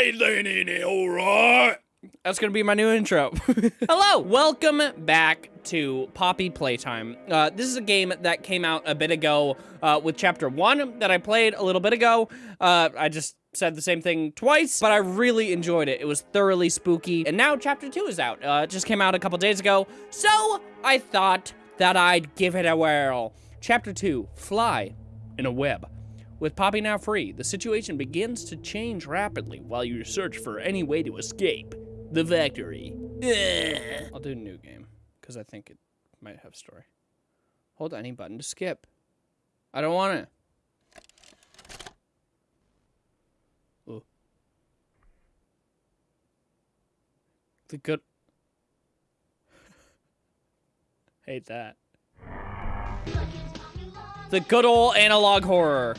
Alright then, alright. That's gonna be my new intro. Hello, welcome back to Poppy Playtime. Uh, this is a game that came out a bit ago uh, with chapter one that I played a little bit ago. Uh, I just said the same thing twice, but I really enjoyed it. It was thoroughly spooky. And now chapter two is out. Uh, it just came out a couple days ago. So I thought that I'd give it a whirl. Chapter two, Fly in a Web. With Poppy now free, the situation begins to change rapidly while you search for any way to escape the factory. Ugh. I'll do a new game because I think it might have story. Hold any button to skip. I don't want to. Ooh. The good. Hate that. The good old analog horror.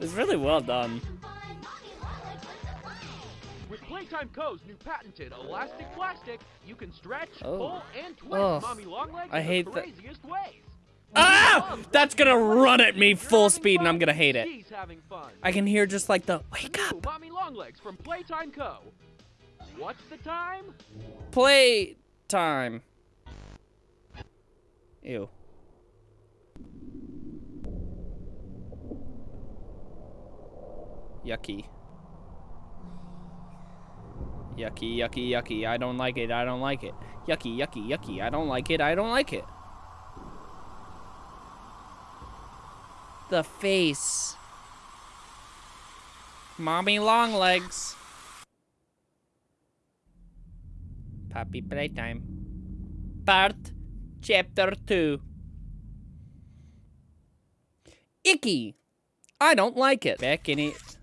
It's really well done. With Playtime Co.'s new patented elastic plastic, you can stretch, Oh. pull, and twist Ugh. mommy long legs I hate the that- craziest ways. Ah! That's gonna run at me full speed and I'm gonna hate it. fun, She's having fun. I can hear just like the wake up, mommy long legs from Playtime Co. What's the time? play time. Ew. Yucky. Yucky, yucky, yucky. I don't like it. I don't like it. Yucky, yucky, yucky. I don't like it. I don't like it. The face. Mommy long legs. Puppy playtime. Part chapter 2. Icky. I don't like it. Back in it.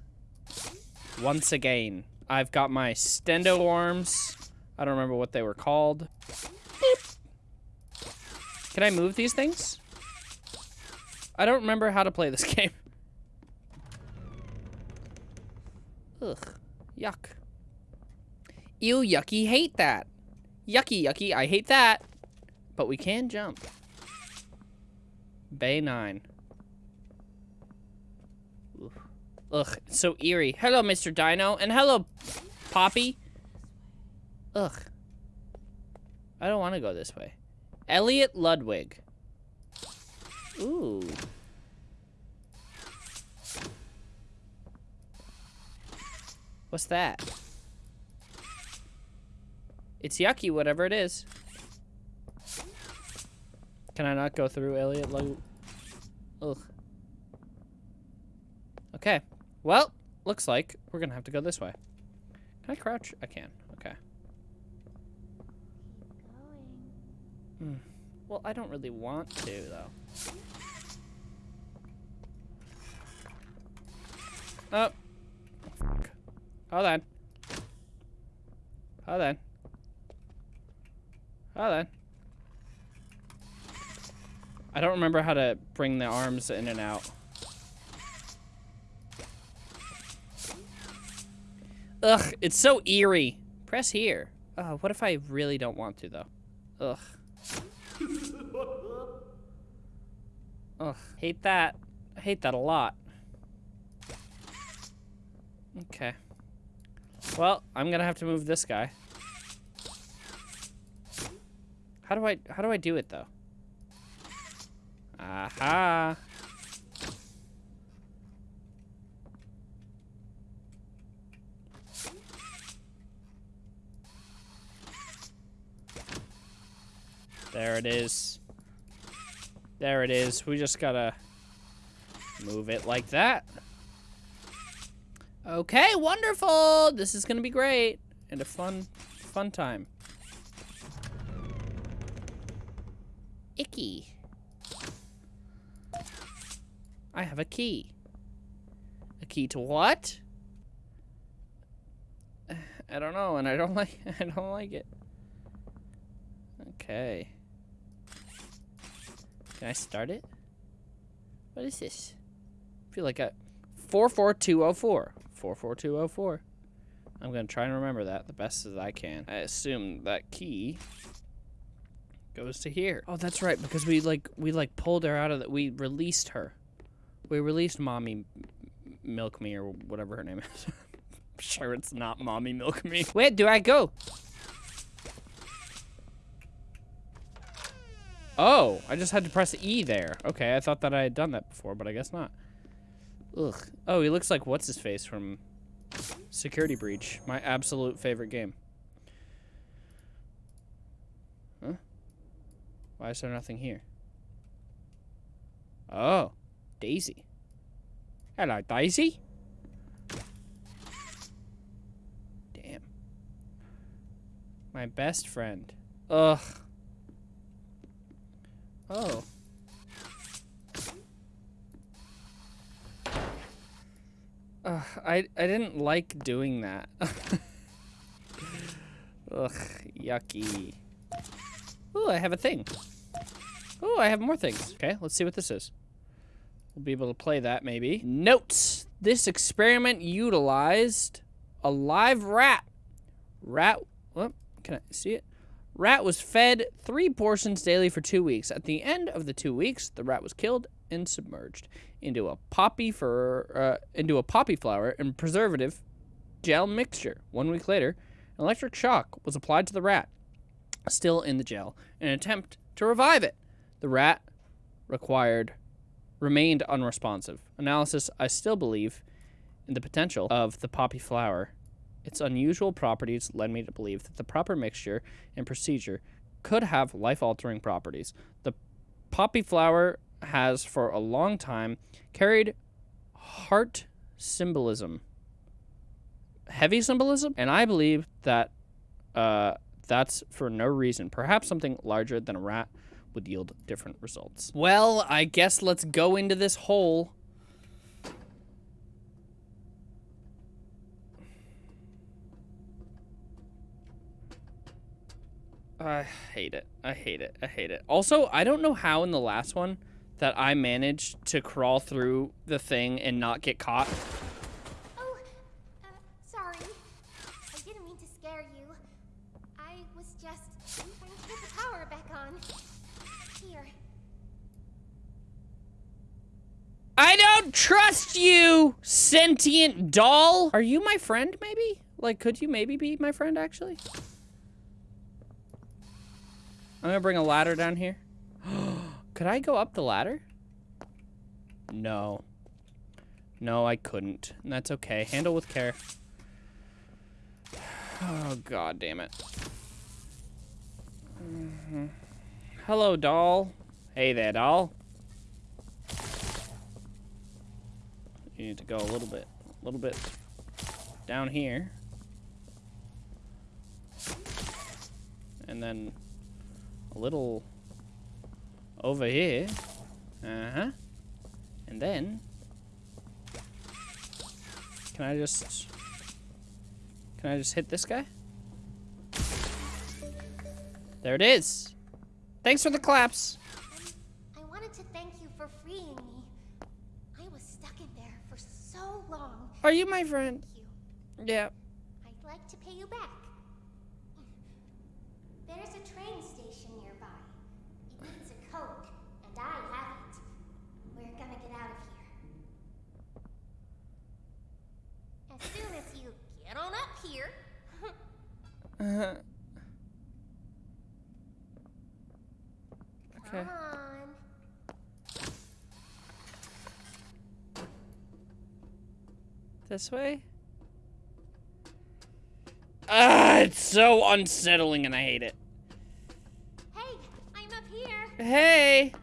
Once again. I've got my stendo arms. I don't remember what they were called. Beep. Can I move these things? I don't remember how to play this game. Ugh. Yuck. Ew, yucky, hate that. Yucky, yucky, I hate that. But we can jump. Bay 9. Ugh, so eerie. Hello, Mr. Dino, and hello, Poppy. Ugh. I don't want to go this way. Elliot Ludwig. Ooh. What's that? It's yucky, whatever it is. Can I not go through Elliot Ludwig? Ugh. Okay. Well, looks like we're gonna have to go this way. Can I crouch? I can. Okay. Hmm. Well, I don't really want to, though. Oh. Fuck. Hold on. Hold on. Hold on. I don't remember how to bring the arms in and out. Ugh, it's so eerie. Press here. Oh, what if I really don't want to, though? Ugh. Ugh, hate that. I hate that a lot. Okay. Well, I'm gonna have to move this guy. How do I, how do I do it, though? Aha. There it is. There it is. We just gotta move it like that. Okay, wonderful. This is gonna be great and a fun, fun time. Icky. I have a key. A key to what? I don't know, and I don't like. I don't like it. Okay. Can I start it? What is this? I feel like a 44204. 44204. I'm going to try and remember that the best as I can. I assume that key goes to here. Oh, that's right, because we like we like pulled her out of that we released her. We released Mommy Milk Me or whatever her name is. I'm sure it's not Mommy Milk Me. Where do I go? Oh, I just had to press E there. Okay, I thought that I had done that before, but I guess not. Ugh. Oh, he looks like what's his face from Security Breach, my absolute favorite game. Huh? Why is there nothing here? Oh, Daisy. Hello, Daisy. Damn. My best friend. Ugh. Oh. Ugh, I I didn't like doing that. Ugh, yucky. Ooh, I have a thing. Ooh, I have more things. Okay, let's see what this is. We'll be able to play that maybe. Notes. This experiment utilized a live rat. Rat, what? Can I see it? Rat was fed three portions daily for two weeks. At the end of the two weeks, the rat was killed and submerged into a poppy for uh, into a poppy flower and preservative gel mixture. One week later, an electric shock was applied to the rat, still in the gel, in an attempt to revive it. The rat required remained unresponsive. Analysis: I still believe in the potential of the poppy flower. Its unusual properties led me to believe that the proper mixture and procedure could have life-altering properties. The poppy flower has for a long time carried heart symbolism, heavy symbolism, and I believe that uh, that's for no reason. Perhaps something larger than a rat would yield different results. Well, I guess let's go into this hole. I hate it. I hate it. I hate it. Also, I don't know how in the last one that I managed to crawl through the thing and not get caught. Oh, uh, sorry. I didn't mean to scare you. I was just trying to get the power back on. Here. I don't trust you, sentient doll. Are you my friend, maybe? Like, could you maybe be my friend, actually? I'm gonna bring a ladder down here. Could I go up the ladder? No. No, I couldn't. That's okay. Handle with care. Oh, god damn it. Mhm. Hello, doll. Hey there, doll. You need to go a little bit, a little bit down here. And then a little over here. Uh-huh. And then... Can I just... Can I just hit this guy? There it is. Thanks for the claps. I wanted to thank you for freeing me. I was stuck in there for so long. Are you my friend? You. Yeah. I'd like to pay you back. There's a train station nearby. It needs a code, and I have it. We're gonna get out of here. As soon as you get on up here. Uh, okay. Come on. This way? Ah, it's so unsettling and I hate it. Hey, I'm up here. Hey. I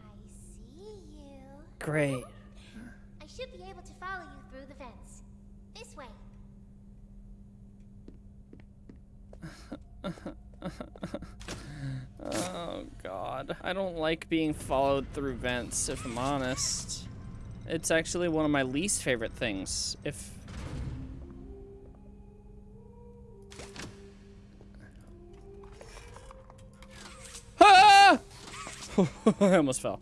see you. Great. I should be able to follow you through the vents. This way. Oh god. I don't like being followed through vents, if I'm honest. It's actually one of my least favorite things. If Ah! I almost fell.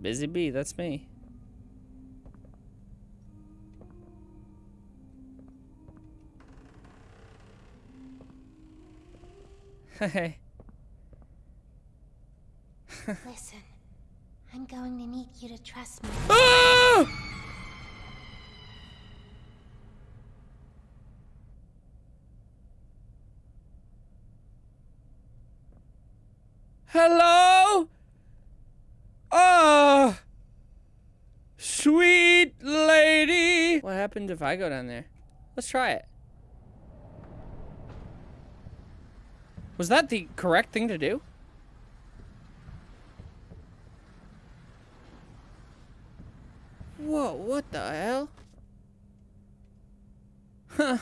Busy bee, that's me. Hey. Listen, I'm going to need you to trust me. Ah! Hello? Ah! Sweet lady! What happened if I go down there? Let's try it. Was that the correct thing to do? Whoa, what the hell? Huh.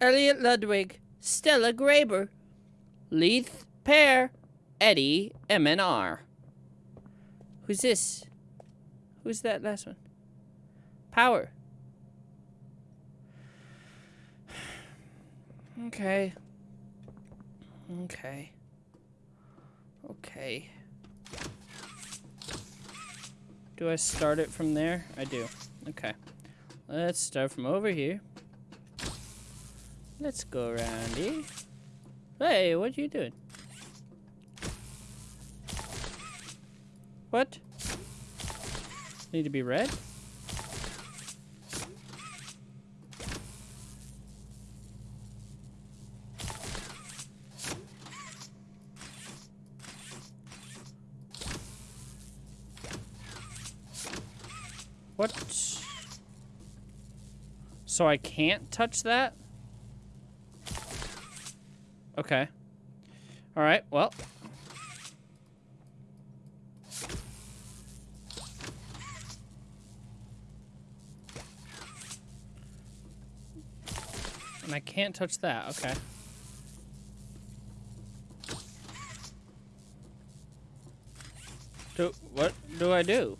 Elliot Ludwig, Stella Greyber, Leith Pierre, Eddie MNR. Who's this? Who's that last one? Power. Okay. Okay. Okay. Do I start it from there? I do. Okay. Let's start from over here. Let's go around here. Hey, what are you doing? What? Need to be red? What? So I can't touch that? Okay. Alright, well. And I can't touch that, okay. Do, what do I do?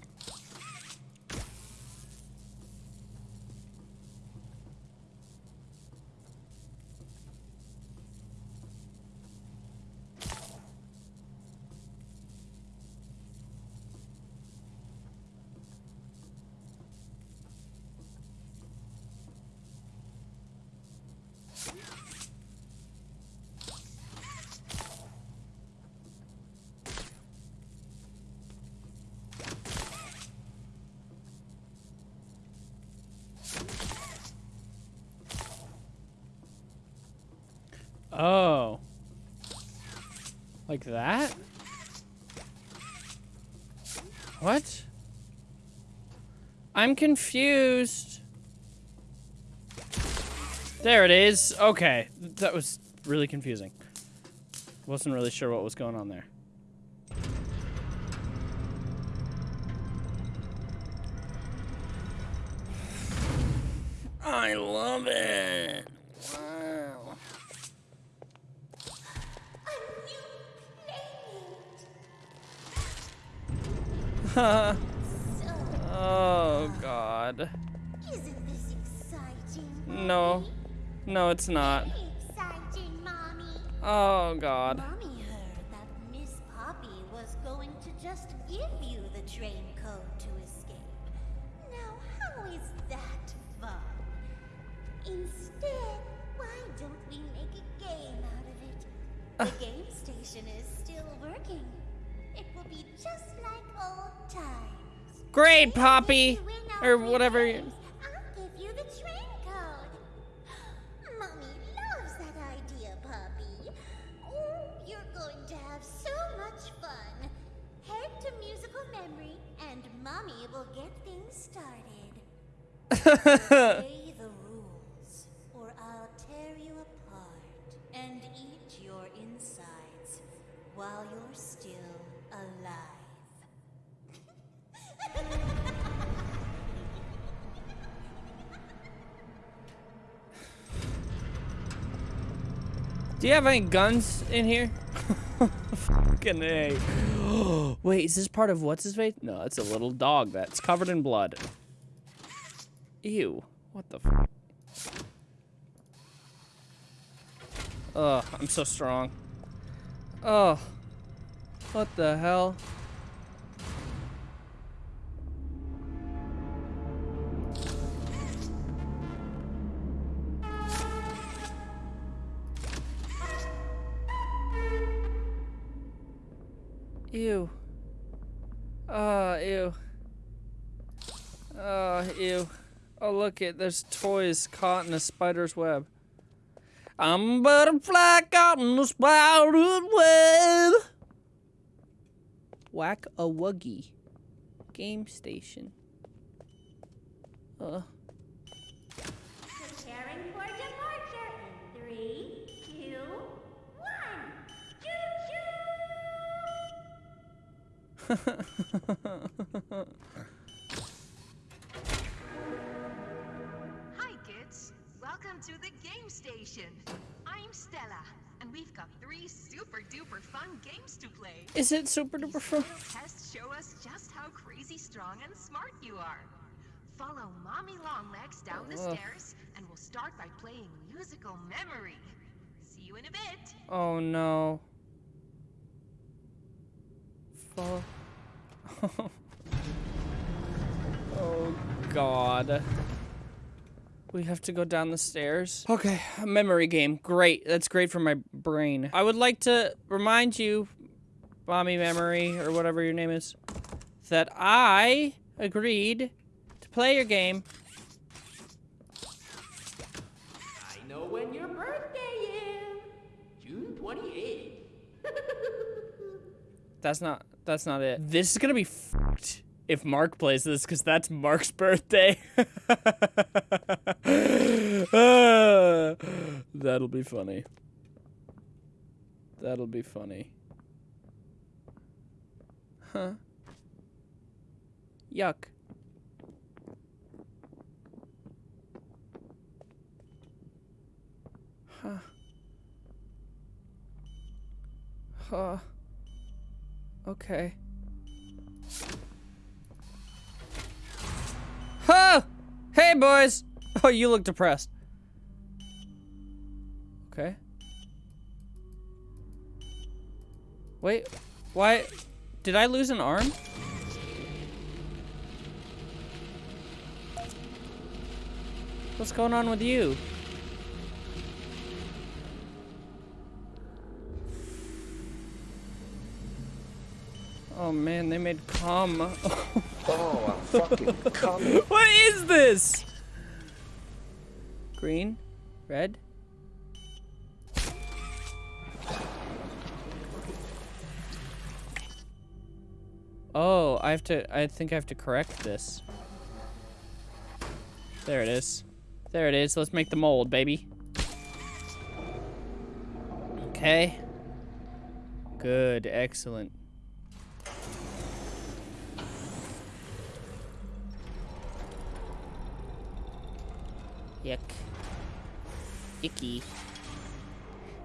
Oh. Like that? What? I'm confused. There it is. Okay. That was really confusing. Wasn't really sure what was going on there. Was going to just give you the train code to escape. Now, how is that fun? Instead, why don't we make a game out of it? The ah. game station is still working. It will be just like old times. Great, Poppy! When you win Or whatever. games, Obey the rules, or I'll tear you apart and eat your insides while you're still alive. Do you have any guns in here? Fucking A. Wait, is this part of what's his face? No, it's a little dog that's covered in blood. Ew. What the f? Ugh, I'm so strong. Oh. What the hell? Ew. Oh, ew. Oh, ew. Oh, look it. There's toys caught in a spider's web. I'm a butterfly caught in a spider's web. Whack a wuggy. Game station. Uh. Preparing for departure in three, two, one. Choo-choo! Hi, Welcome to the game station. I'm Stella, and we've got three super duper fun games to play. Is it super duper fun? tests show us just how crazy strong and smart you are. Follow Mommy Longlegs down the stairs, and we'll start by playing musical memory. See you in a bit. Oh no. Follow. oh god. We have to go down the stairs. Okay, a memory game. Great. That's great for my brain. I would like to remind you, Mommy Memory, or whatever your name is, that I agreed to play your game. I know when your birthday is. June 28th. That's not. That's not it. This is gonna be fucked if Mark plays this, because that's Mark's birthday. That'll be funny. That'll be funny. Huh? Yuck. Huh. Huh. Okay. Oh! Hey, boys! Oh, you look depressed. Okay. Wait, why? Did I lose an arm? What's going on with you? Oh man, they made cum. Oh, I'm fucking coming. what is this? Green? Red? Oh, I have to, I think I have to correct this. There it is. There it is. Let's make the mold, baby. Okay. Good, excellent. Yuck. Icky.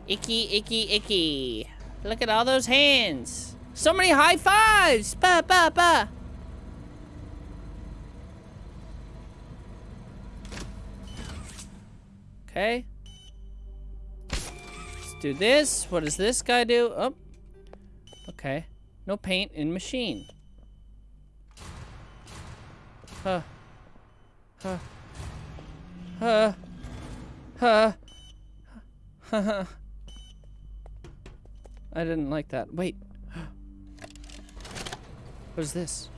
Icky, icky, icky. Look at all those hands. So many high fives. Ba, ba, ba. Okay. Let's do this. What does this guy do? Oh. Okay. No paint in machine. Huh. Huh. Huh. Huh. I didn't like that. Wait. What is this?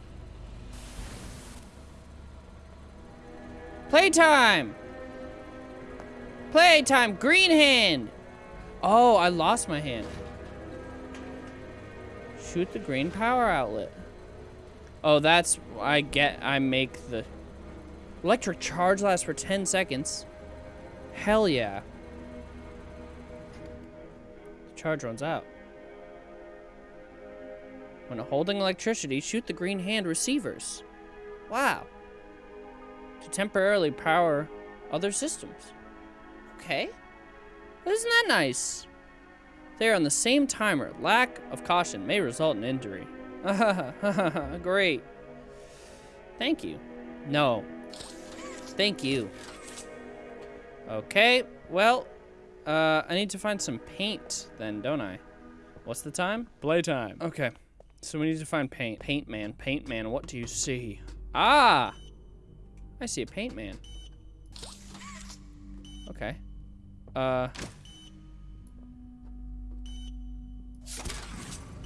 Playtime! Playtime! Green hand! Oh, I lost my hand. Shoot the green power outlet. Oh, that's... I get... I make the... Electric charge lasts for 10 seconds. Hell yeah. Charge runs out. When holding electricity, shoot the green hand receivers. Wow. To temporarily power other systems. Okay. Isn't that nice? They are on the same timer. Lack of caution may result in injury. Great. Thank you. No. Thank you. Okay, well, uh, I need to find some paint then, don't I? What's the time? Playtime. Okay, so we need to find paint. Paint man, paint man, what do you see? Ah! I see a paint man. Okay. Uh.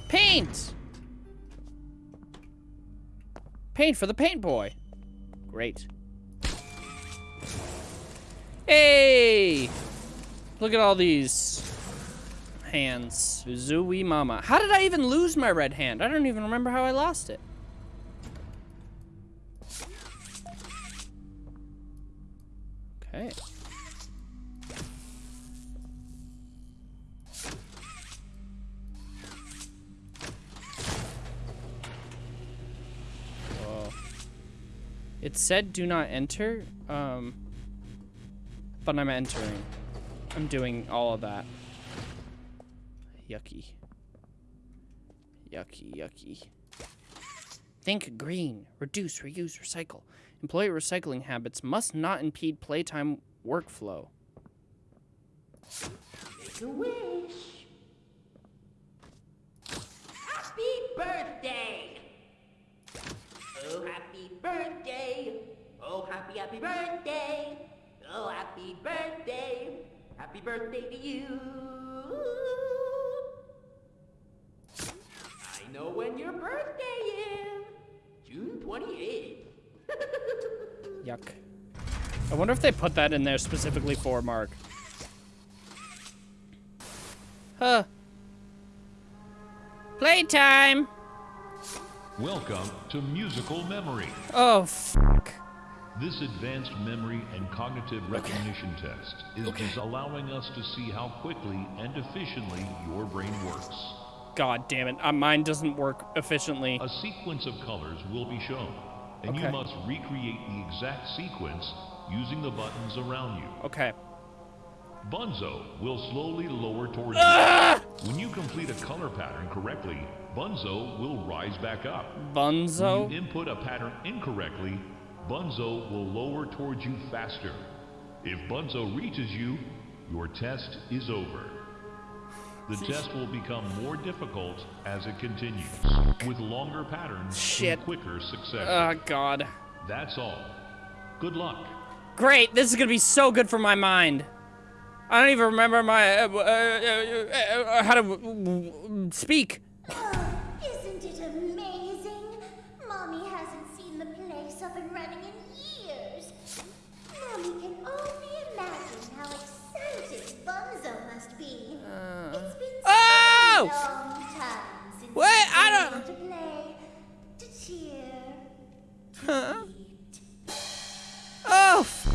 Paint! Paint for the paint boy. Great. Hey! Look at all these hands. Zooey mama. How did I even lose my red hand? I don't even remember how I lost it. Okay. It said do not enter, um, but I'm entering. I'm doing all of that. Yucky. Yucky, yucky. Think green. Reduce, reuse, recycle. Employee recycling habits must not impede playtime workflow. Make a wish. Happy birthday! Oh, happy birthday! Oh, happy, happy birthday! Oh, happy birthday! Happy birthday to you! I know when your birthday is! June 28th. Yuck. I wonder if they put that in there specifically for Mark. Huh. Playtime! Welcome to Musical Memory. Oh, fuck. This advanced memory and cognitive recognition test is des- allowing us to see how quickly and efficiently your brain works. God damn it. Uh, mine doesn't work efficiently. A sequence of colors will be shown, and Okay. you must recreate the exact sequence using the buttons around you. Okay. Bunzo will slowly lower towards Ah! you. When you complete a color pattern correctly, Bunzo will rise back up. When Bunzo? you input a pattern incorrectly, Bunzo will lower towards you faster. If Bunzo reaches you, your test is over. The test will become more difficult as it continues, with longer patterns Shit. and quicker success. Oh, God. That's all. Good luck. Great. This is going to be so good for my mind. I don't even remember my, uh, uh, uh, uh, how to uh, speak. Huh? eat. Oh, f-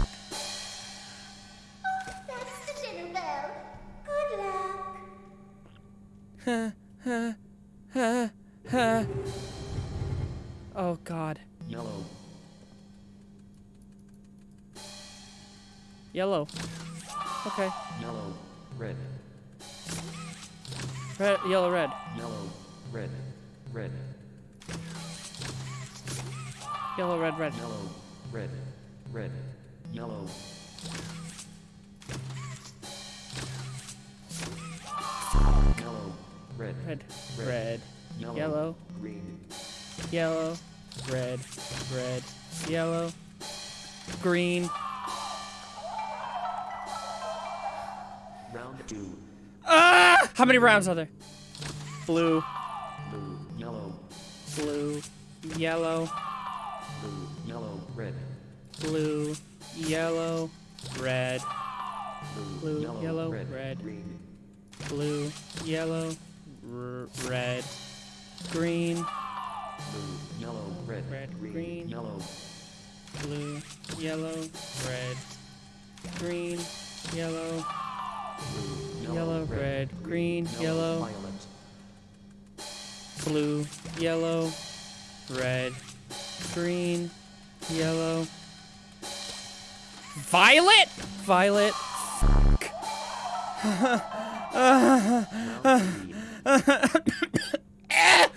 Oh, that's the dinner bell. Good luck. Huh, huh, huh, huh. Oh, God. Yellow. Yellow. Okay. Yellow. Red. Red, yellow, red. Yellow. Red. Red. Yellow, red, red. Yellow. Red. Red. Yellow. Yellow. Red. Red, Red. red. Yellow. Yellow, Green. yellow, red, red, yellow, green. Round two. Ah! How many rounds are there? Blue, Blue. Yellow. blue, yellow, Blue. Yellow. Red. blue, yellow, red, Blue. Yellow. yellow, red. red. Green. blue, yellow, red, green, Blue. Yellow. Red. Red, Green. green. Yellow. blue, yellow, red, green, yellow, Blue. Yellow, red, green, yellow. Violet. blue, yellow, red, green, yellow. Violet? Violet.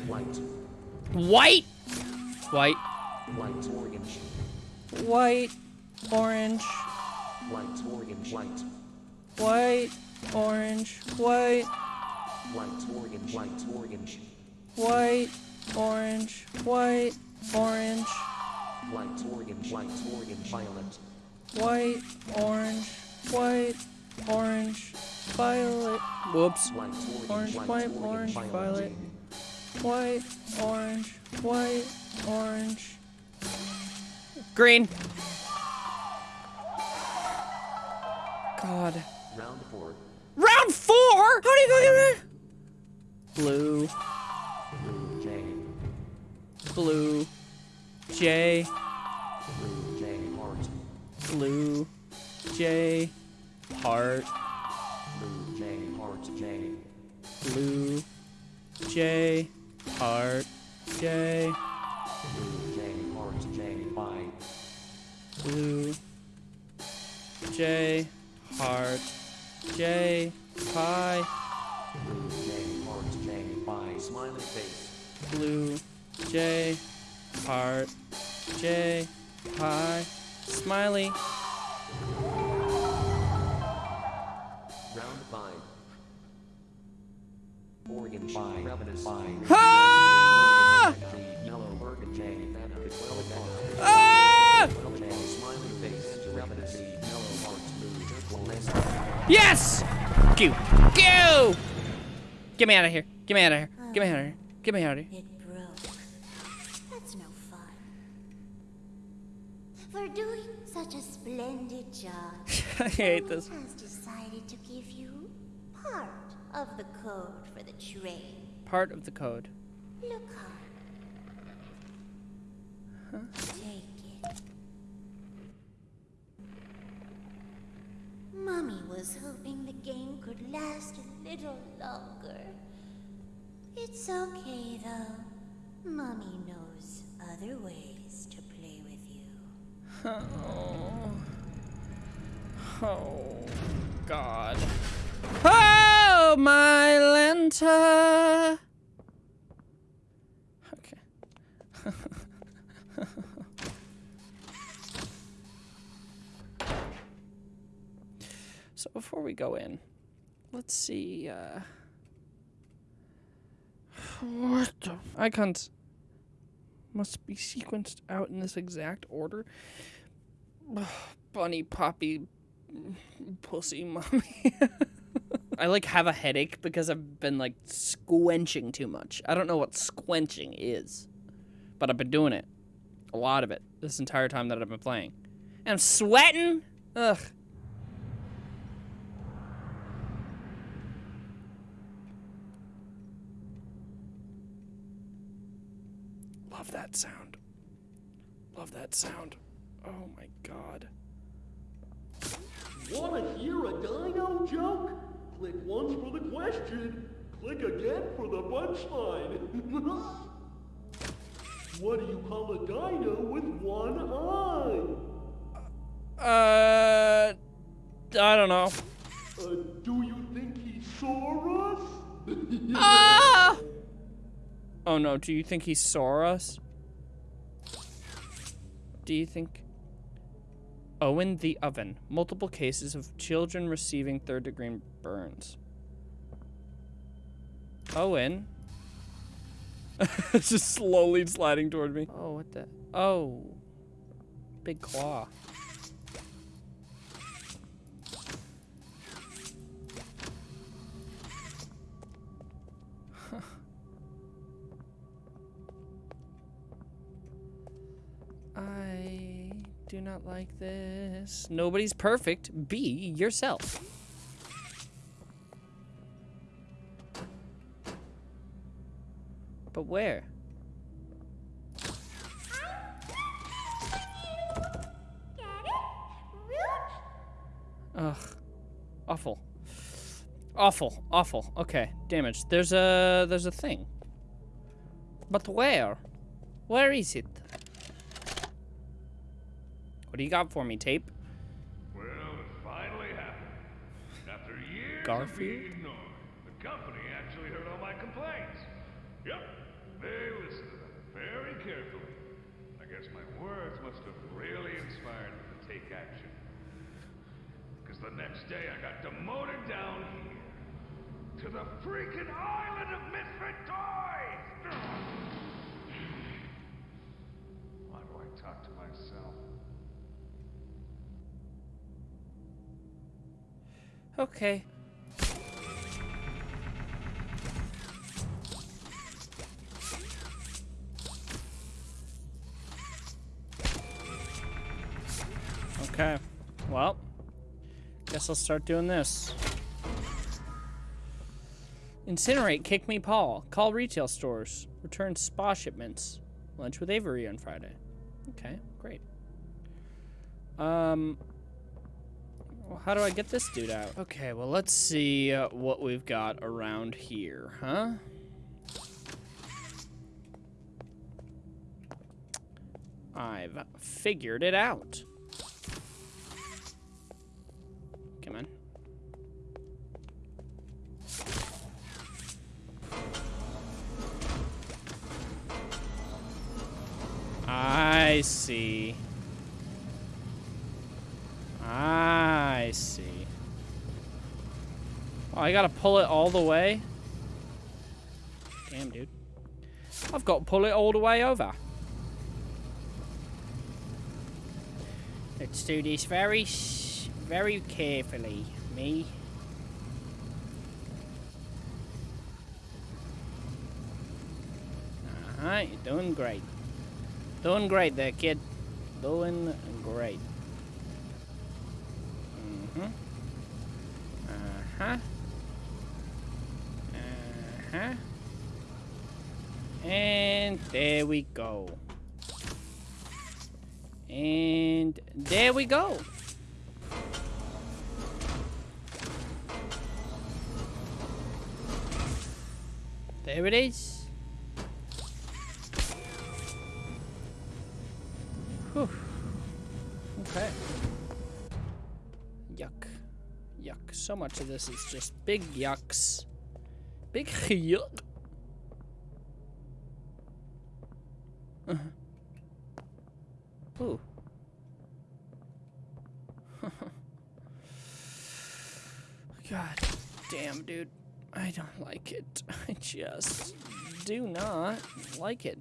White. White. White. White. Orange. White. Orange. White. Orange. White. White. Orange. White. White. Orange. White. Orange. White. Orange. White. Orange. White. Orange. White. Orange. Violet. White. Orange. White. Orange. Violet. Whoops. White. Orange. Orange, white, orange, violet. White, orange, white, orange, Green. God. Round four. Round four? How do you go get it? Blue, Blue J. blue, J, Blue J. Heart. blue, J, heart, Blue J. Heart J. blue, J, heart, J, Blue J. Heart J. Y. blue, J, heart, J, pie, Blue J. Heart J. Y. Smiley face. blue, J, heart, J, pie, smiley. Round five. Oregon J. Ravenous J. Ah! Yellow J. Vanna. Twelve Vanna. Ah! Twelve J. Smiley face. Ravenous J. Yellow heart. Blue Turtle Nest. Yes! Go! Go! Get me out of here. Get me out of here. Get me out of here. Get me out of here. It broke. That's no fun. For doing such a splendid job, I hate this. has decided to give you part of the code for the train. Part of the code. Look hard. Take it. Mummy was hoping the game could last a little longer. It's okay though. Mummy knows other ways to play with you. Oh. Oh, God. Oh, my Lenta! Okay. so before we go in, let's see, uh... What the... Icons must be sequenced out in this exact order. Bunny, Poppy, Pussy, Mommy. I like have a headache because I've been like squenching too much. I don't know what squenching is, but I've been doing it. A lot of it this entire time that I've been playing. And I'm sweating. Ugh. Love that sound. Love that sound. Oh my god. Wanna hear a dino joke? Click once for the question. Click again for the punchline. what do you call a dino with one eye? Uh, I don't know. Uh, do you think he saw us? Ah! Oh no, do you think he saw us? Do you think. Owen the Oven. Multiple cases of children receiving third degree burns. Owen? it's just slowly sliding toward me. Oh, what the? Oh. Big claw. I do not like this. Nobody's perfect. Be yourself. But where? Ugh. Awful. Awful. Awful. Okay. Damage. There's a there's a thing. But where? Where is it? What do you got for me, tape? Well, it finally happened. After years of Garfield? being ignored, the company actually heard all my complaints. Yep, they listened to them very carefully. I guess my words must have really inspired them to take action. Because the next day I got demoted down here to the freaking island of misfit toys. Why do I talk to myself? Okay. Okay. Well, guess I'll start doing this. Incinerate, kick me Paul. Call retail stores. Return spa shipments. Lunch with Avery on Friday. Okay, great. Um, well, how do I get this dude out? Okay, well, let's see uh, what we've got around here, huh? I've figured it out. Come on. I see. I see. Oh, I gotta pull it all the way? Damn, dude. I've got to pull it all the way over. Let's do this very, very carefully. Me. You're doing great. Doing great there, kid. Doing great. Mm-hmm. Uh-huh. Uh-huh. And there we go. And there we go. There it is. Whew. Okay. So much of this is just big yucks. Big yuck. Uh-huh. Ooh. God damn, dude. I don't like it. I just do not like it.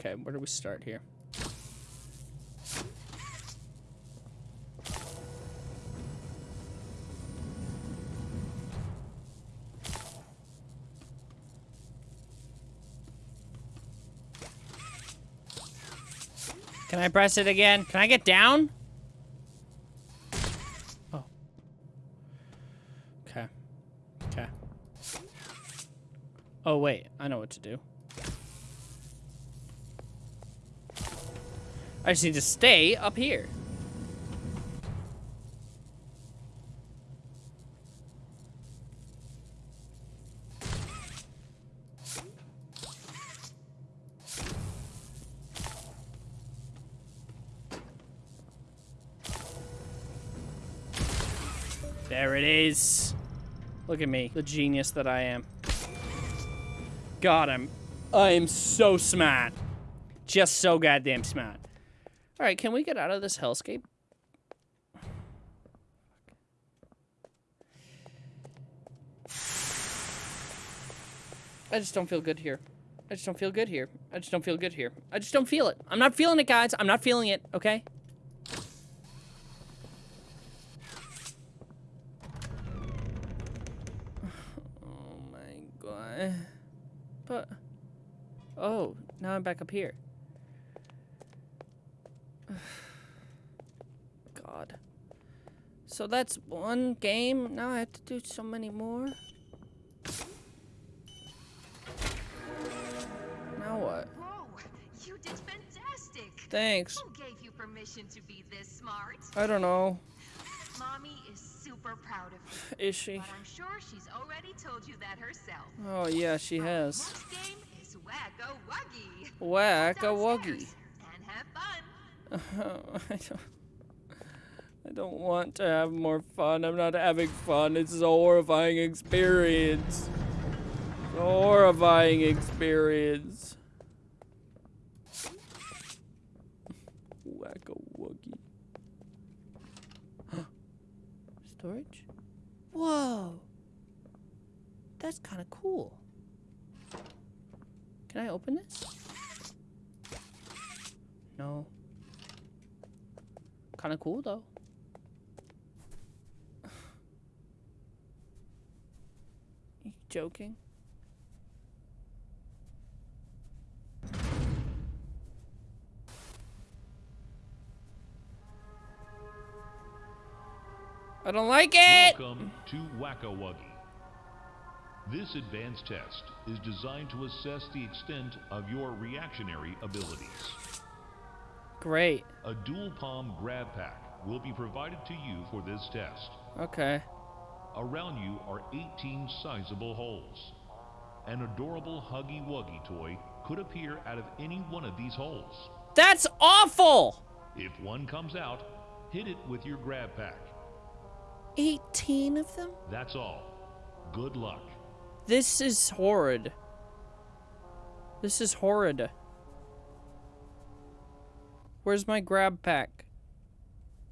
Okay, where do we start here? Can I press it again? Can I get down? Oh. Okay. Okay. Oh, wait. I know what to do. I just need to stay up here. Look at me, the genius that I am. God, I'm, I am so smart. Just so goddamn smart. All right, can we get out of this hellscape? I just don't feel good here. I just don't feel good here. I just don't feel good here. I just don't feel it. I'm not feeling it, guys. I'm not feeling it, okay? Oh my god. But oh, now I'm back up here. God. So that's one game. Now I have to do so many more. Now what? Whoa, you did fantastic. Thanks. Who gave you permission to be this smart? I don't know. Mommy is super proud of you. Is she? But I'm sure she's already told you that herself. Oh yeah, she Our has. Next game is Whack-a-Wuggy. Whack a wuggy. And have fun. I don't. I don't want to have more fun. I'm not having fun. It's a horrifying experience. It's a horrifying experience. Whack a wuggy. Storage? Whoa. That's kind of cool. Can I open this? No. Kind of cool though. You joking? I don't like it. Welcome to Whack-a-Wuggy. This advanced test is designed to assess the extent of your reactionary abilities. Great. A dual palm grab pack will be provided to you for this test. Okay. Around you are 18 sizable holes. An adorable Huggy Wuggy toy could appear out of any one of these holes. That's awful. If one comes out, hit it with your grab pack. 18 of them? That's all. Good luck. This is horrid. This is horrid. Where's my grab pack?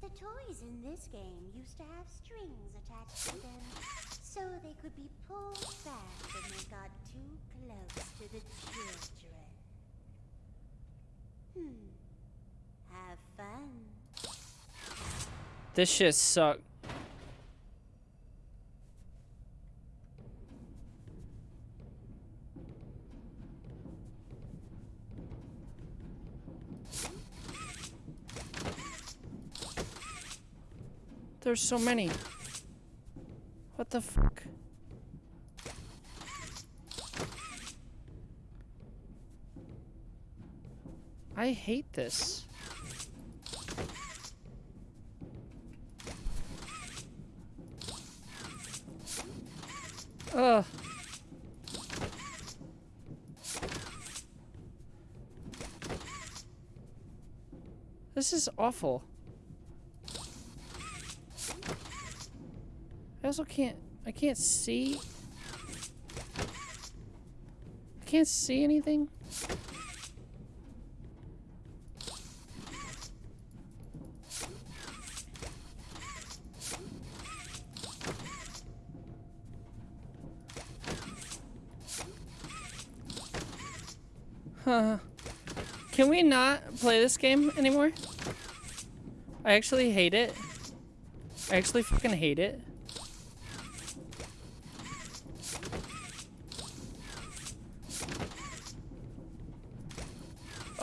The toys in this game used to have strings attached to them, so they could be pulled back when they got too close to the children. Hmm. Have fun. This shit suck. There's so many. What the fuck? I hate this. Ugh. This is awful. I also can't, I can't see. I can't see anything. Huh. Can we not play this game anymore? I actually hate it. I actually fucking hate it.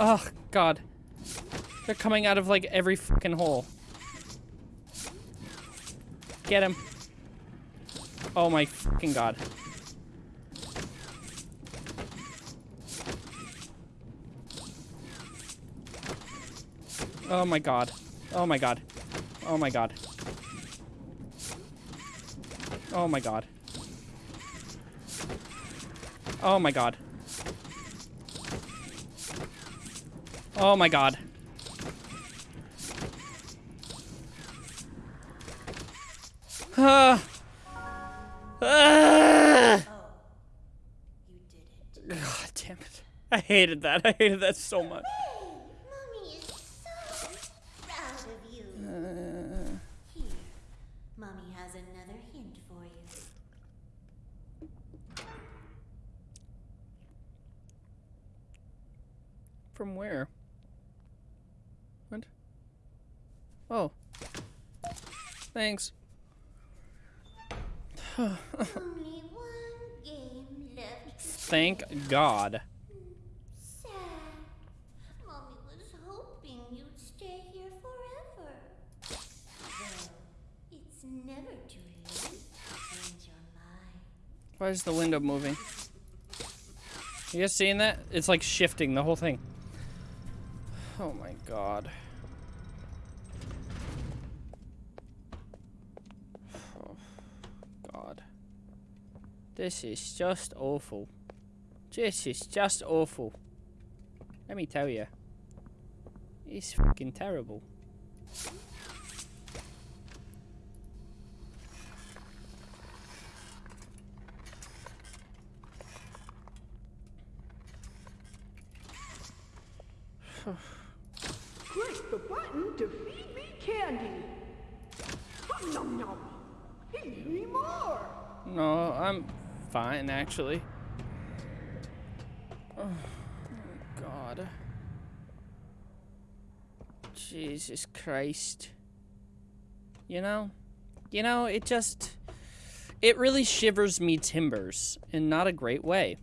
Oh, God. They're coming out of, like, every fucking hole. Get him. Oh my fucking God. Oh my God. Oh my God. Oh my God. Oh my God. Oh my God. Oh my god. You did it. God damn it. I hated that. I hated that so much. Mommy is so proud of you. Uh. Here, Mommy has another hint for you. From where? What? Oh. Thanks. Only one game left. Thank God. Sad. Mommy was hoping you'd stay here forever. Well, it's never too late to change Thank God. Why is the window moving? You guys seeing that? It's like shifting the whole thing. Oh my god. Oh, god. This is just awful. This is just awful. Let me tell you. It's fucking terrible. Click the button to feed me candy. Hum nom nom. Feed me more. No, I'm fine actually. Oh, God. Jesus Christ. You know? You know, it just. It really shivers me timbers in not a great way.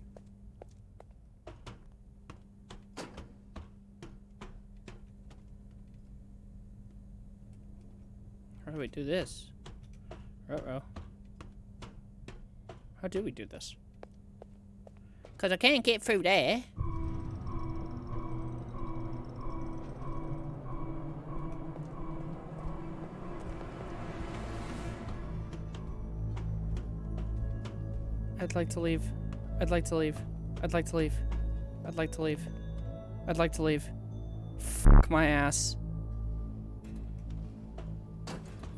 How do we do this? Uh-oh. How do we do this? Because I can't get through there. I'd like to leave. I'd like to leave. I'd like to leave. I'd like to leave. I'd like to leave. Fuck my ass.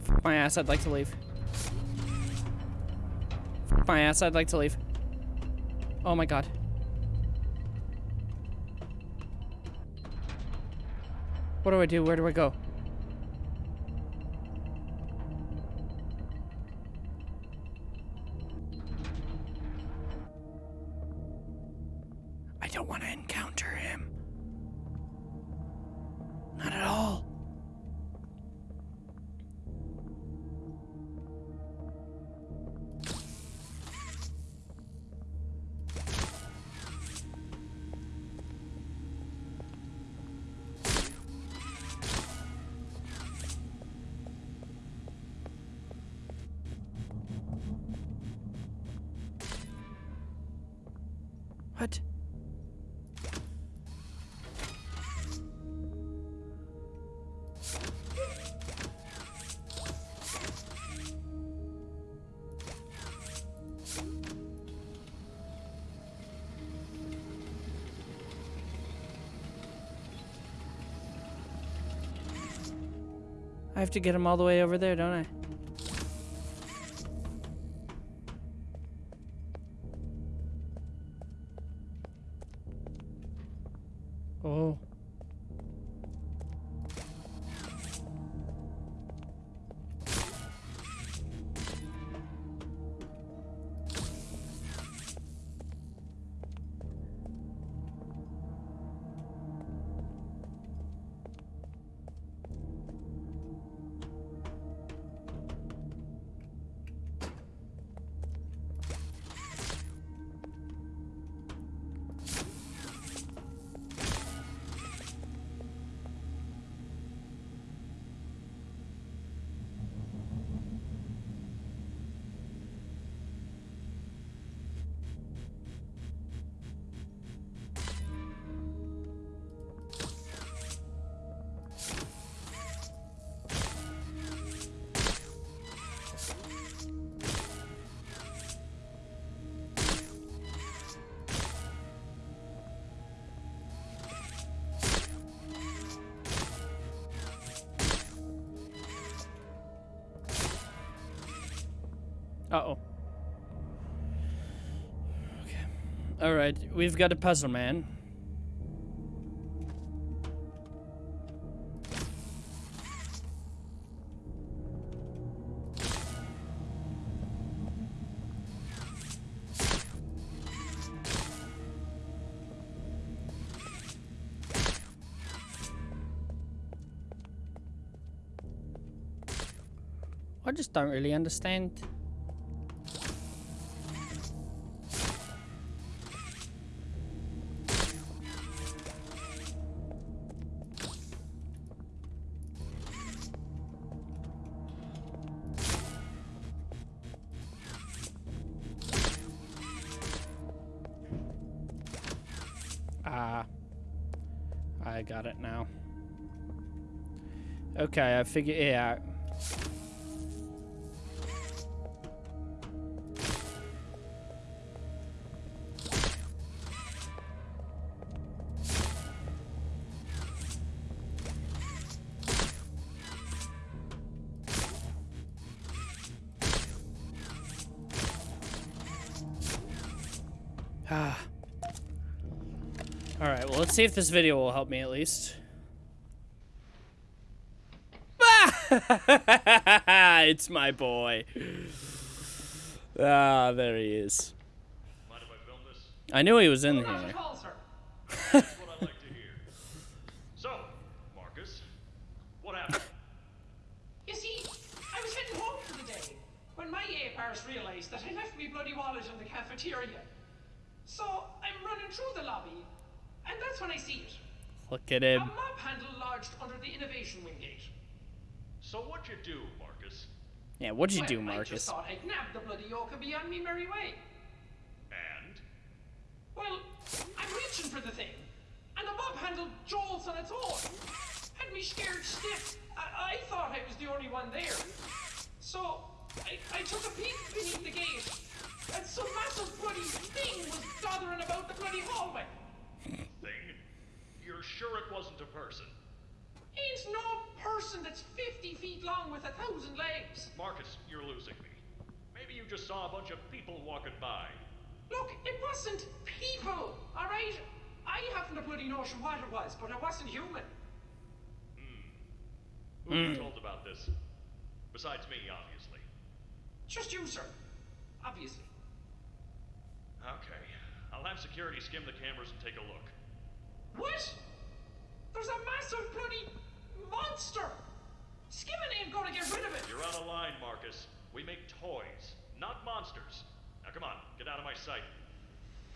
Fuck my ass, I'd like to leave. Fuck my ass, I'd like to leave. Oh my god. What do I do? Where do I go? Have to get him all the way over there, don't I? All right, we've got a puzzle, man. I just don't really understand. Okay, I figured it out. Ah. Alright, well, let's see if this video will help me at least. It's my boy. Ah, there he is. Mind if I film this? I knew he was in Not here. at all, sir. That's what I like to hear. So, Marcus, what happened? You see, I was heading home for the day when my ape arse realized that I left me bloody wallet in the cafeteria. So I'm running through the lobby, and that's when I see it. Look at A him. mob handle lodged under the innovation wing gate. so what'd you do, Marcus? Yeah, what'd you well, do, I just thought I'd nab the bloody yoke and be on me merry way. And? Well, I'm reaching for the thing, and the mob handled jolts on its own. Had me scared stiff. I, I thought I was the only one there. So, I, I took a peek beneath the gate, and some massive bloody thing was dothering about the bloody hallway. Thing? You're sure it wasn't a person? Ain't no person that's 50 feet long with a thousand legs. Marcus, you're losing me. Maybe you just saw a bunch of people walking by. Look, it wasn't people, alright? I haven't a bloody notion what it was, but it wasn't human. Hmm. Who you told about this? Besides me, obviously. Just you, sir. Obviously. Okay. I'll have security skim the cameras and take a look. What? There's a massive bloody monster! Skimming ain't gonna get rid of it! You're out of line, Marcus. We make toys, not monsters. Now come on, get out of my sight.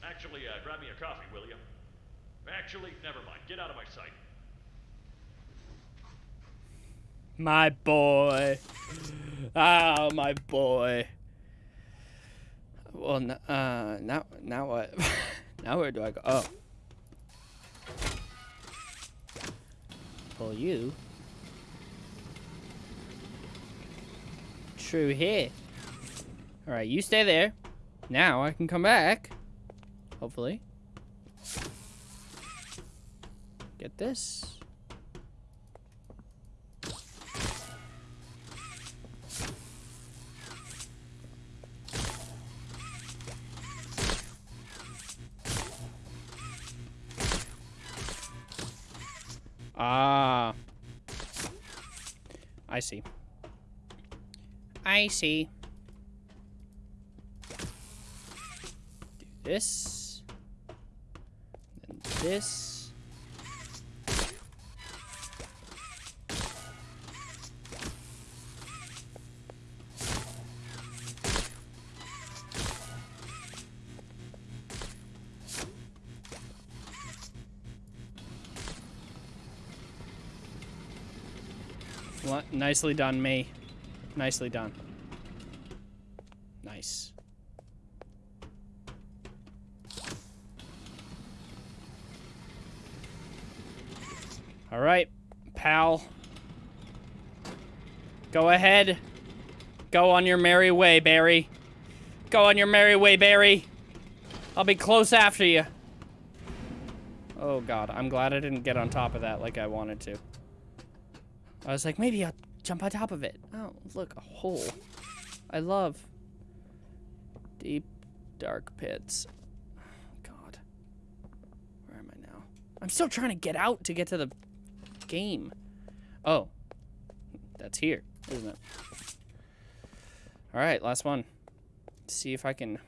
Actually, uh, grab me a coffee, will you? Actually, never mind. Get out of my sight. My boy. Ah, my boy. Well, uh, now, now what? now where do I go? Oh. Pull you. True here. Alright, you stay there. Now I can come back. Hopefully. Get this. Ah. I see. I see. Do this. Then this. Nicely done, me. Nicely done. Nice. All right, pal. Go ahead. Go on your merry way, Barry. Go on your merry way, Barry. I'll be close after you. Oh god, I'm glad I didn't get on top of that like I wanted to. I was like, maybe I'll jump on top of it. Oh, look, a hole. I love deep, dark pits. God. Where am I now? I'm still trying to get out to get to the game. Oh. That's here, isn't it? Alright, last one. see if I can...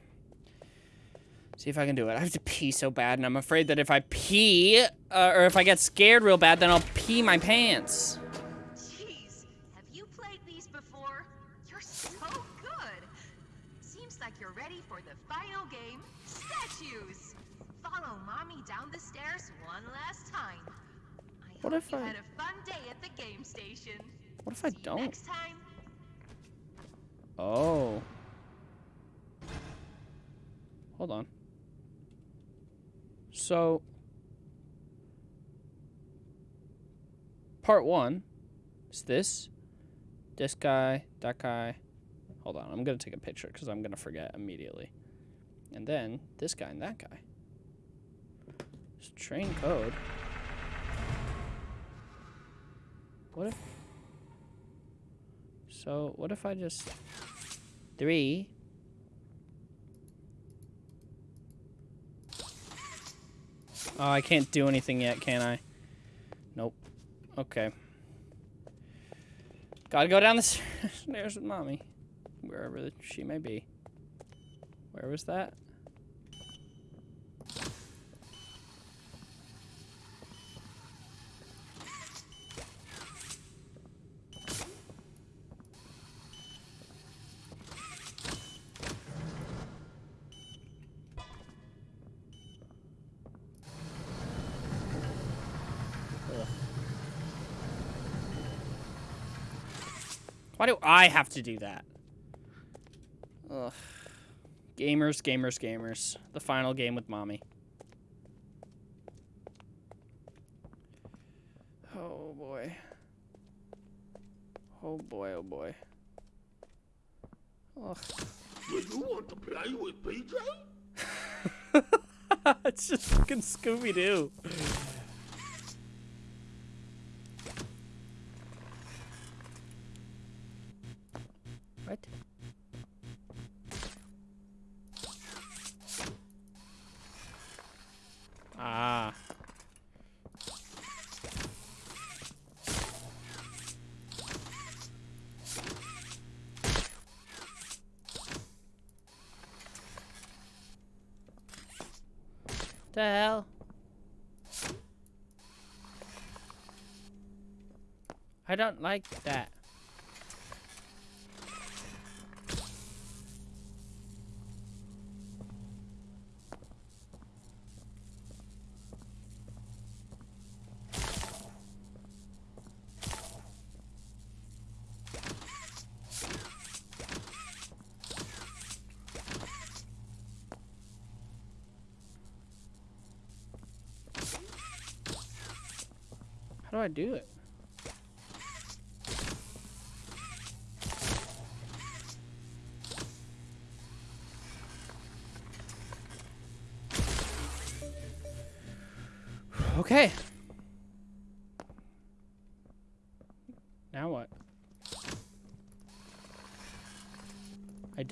See if I can do it. I have to pee so bad, and I'm afraid that if I pee, uh, or if I get scared real bad, then I'll pee my pants. Before? You're so good. Seems like you're ready for the final game, statues. Follow mommy down the stairs one last time. I What if you I- had a fun day at the game station. What if I See you don't? Next time. Oh. Hold on. So, part one is this, this guy, that guy. Hold on, I'm gonna take a picture because I'm gonna forget immediately. And then this guy and that guy. It's train code. What if? So what if I just three? Oh, I can't do anything yet, can I? Nope. Okay. Gotta go down the stairs with mommy, wherever she may be. Where was that? Why do I have to do that? Ugh. Gamers, gamers, gamers. The final game with mommy. Oh boy. Oh boy, oh boy. Ugh. Do you want to play with PJ? it's just fucking Scooby I don't like that. How do I do it?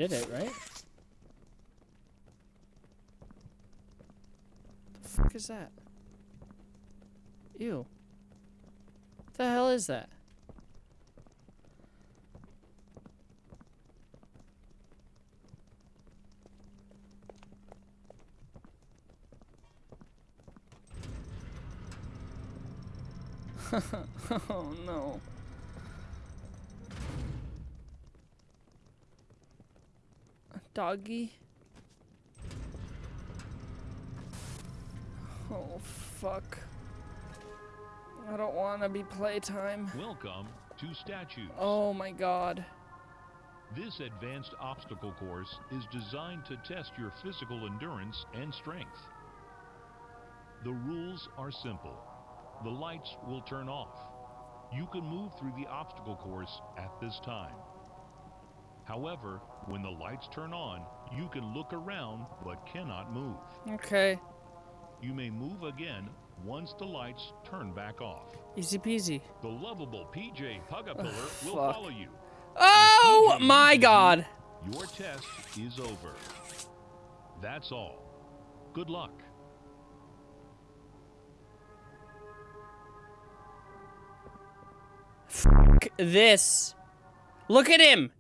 Did it, right? The fuck is that? Ew. What the hell is that? oh no. Doggy? Oh fuck. I don't want to be playtime. Welcome to Statues. Oh my god. This advanced obstacle course is designed to test your physical endurance and strength. The rules are simple. The lights will turn off. You can move through the obstacle course at this time. However, when the lights turn on, you can look around but cannot move. Okay. You may move again once the lights turn back off. Easy peasy. The lovable PJ Pug-a-Pillar will fuck. follow you. Oh my god. Your test is over. That's all. Good luck. Fuck this. Look at him.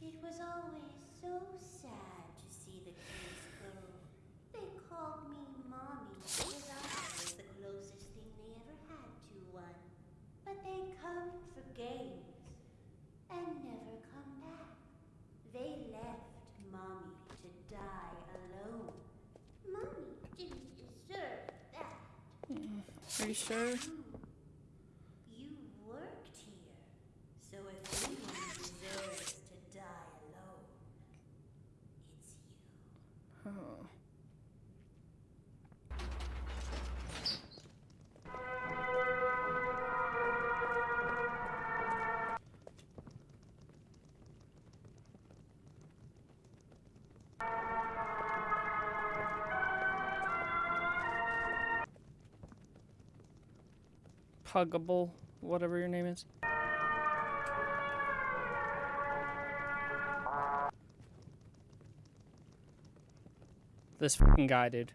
It was always so sad to see the kids go. They called me mommy because I was the closest thing they ever had to one. But they come for games and never come back. They left mommy to die alone. Mommy didn't deserve that. Are you sure? Puggable, whatever your name is. This fucking guy, dude.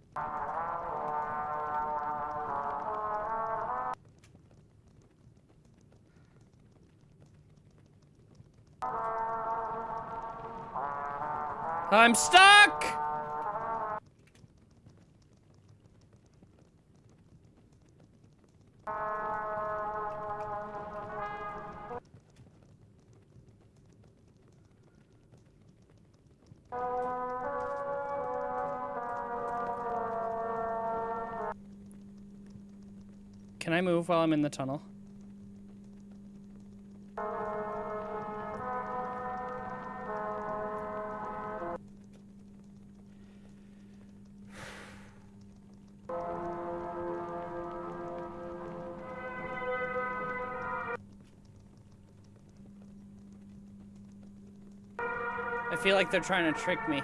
I'm stuck! move while I'm in the tunnel. I feel like they're trying to trick me.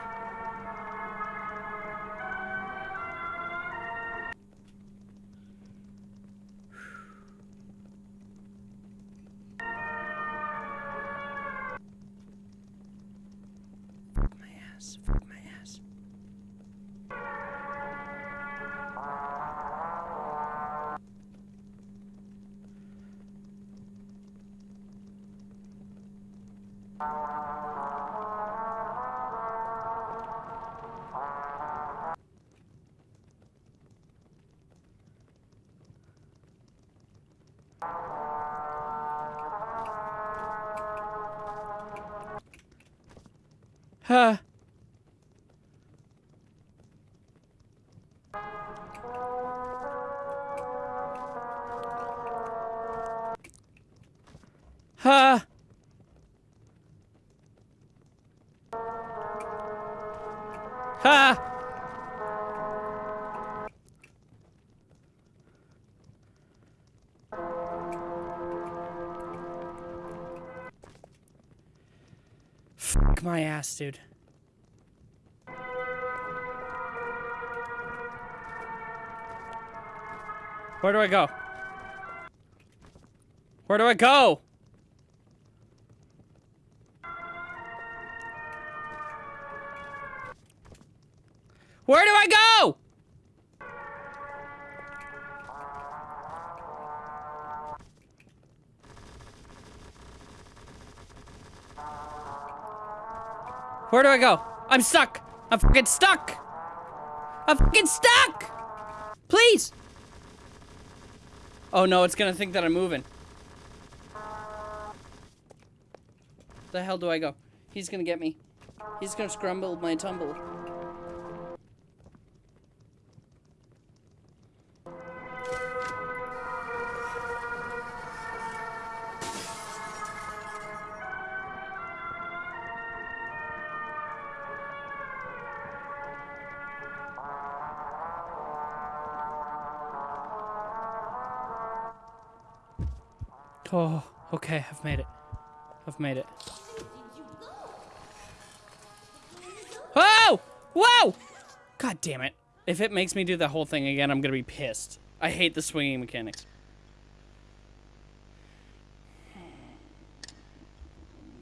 Ass, dude. Where do I go? Where do I go? Where do I go? Where do I go? I'm stuck. I'm fucking stuck. I'm fucking stuck. Please. Oh no, it's gonna think that I'm moving. The hell do I go? He's gonna get me. He's gonna scramble my tumble. Okay, I've made it. I've made it. Oh! Whoa! God damn it. If it makes me do the whole thing again, I'm gonna be pissed. I hate the swinging mechanics.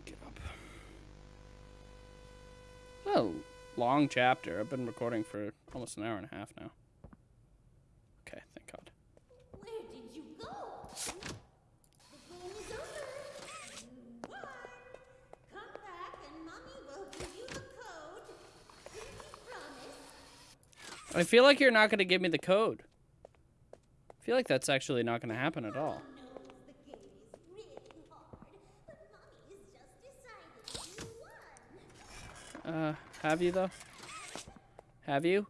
Get up. Oh, long chapter. I've been recording for almost an hour and a half now. I feel like you're not gonna give me the code. I feel like that's actually not gonna happen at all. Uh, have you though? Have you?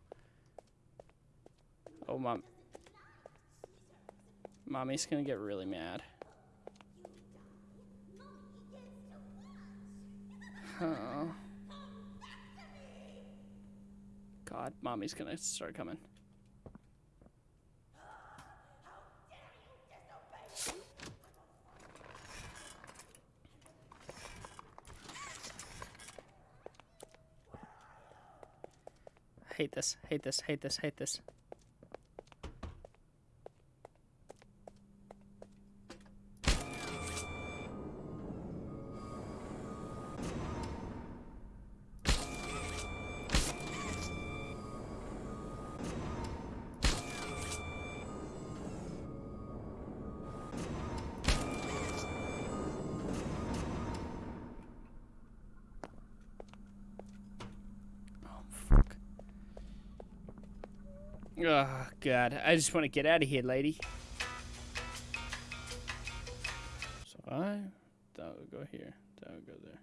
Oh, mom. Mommy's gonna get really mad. Oh. God, mommy's gonna start coming. Hate this, hate this, hate this, hate this. Oh, God. I just want to get out of here, lady. So I... That would go here. That would go there.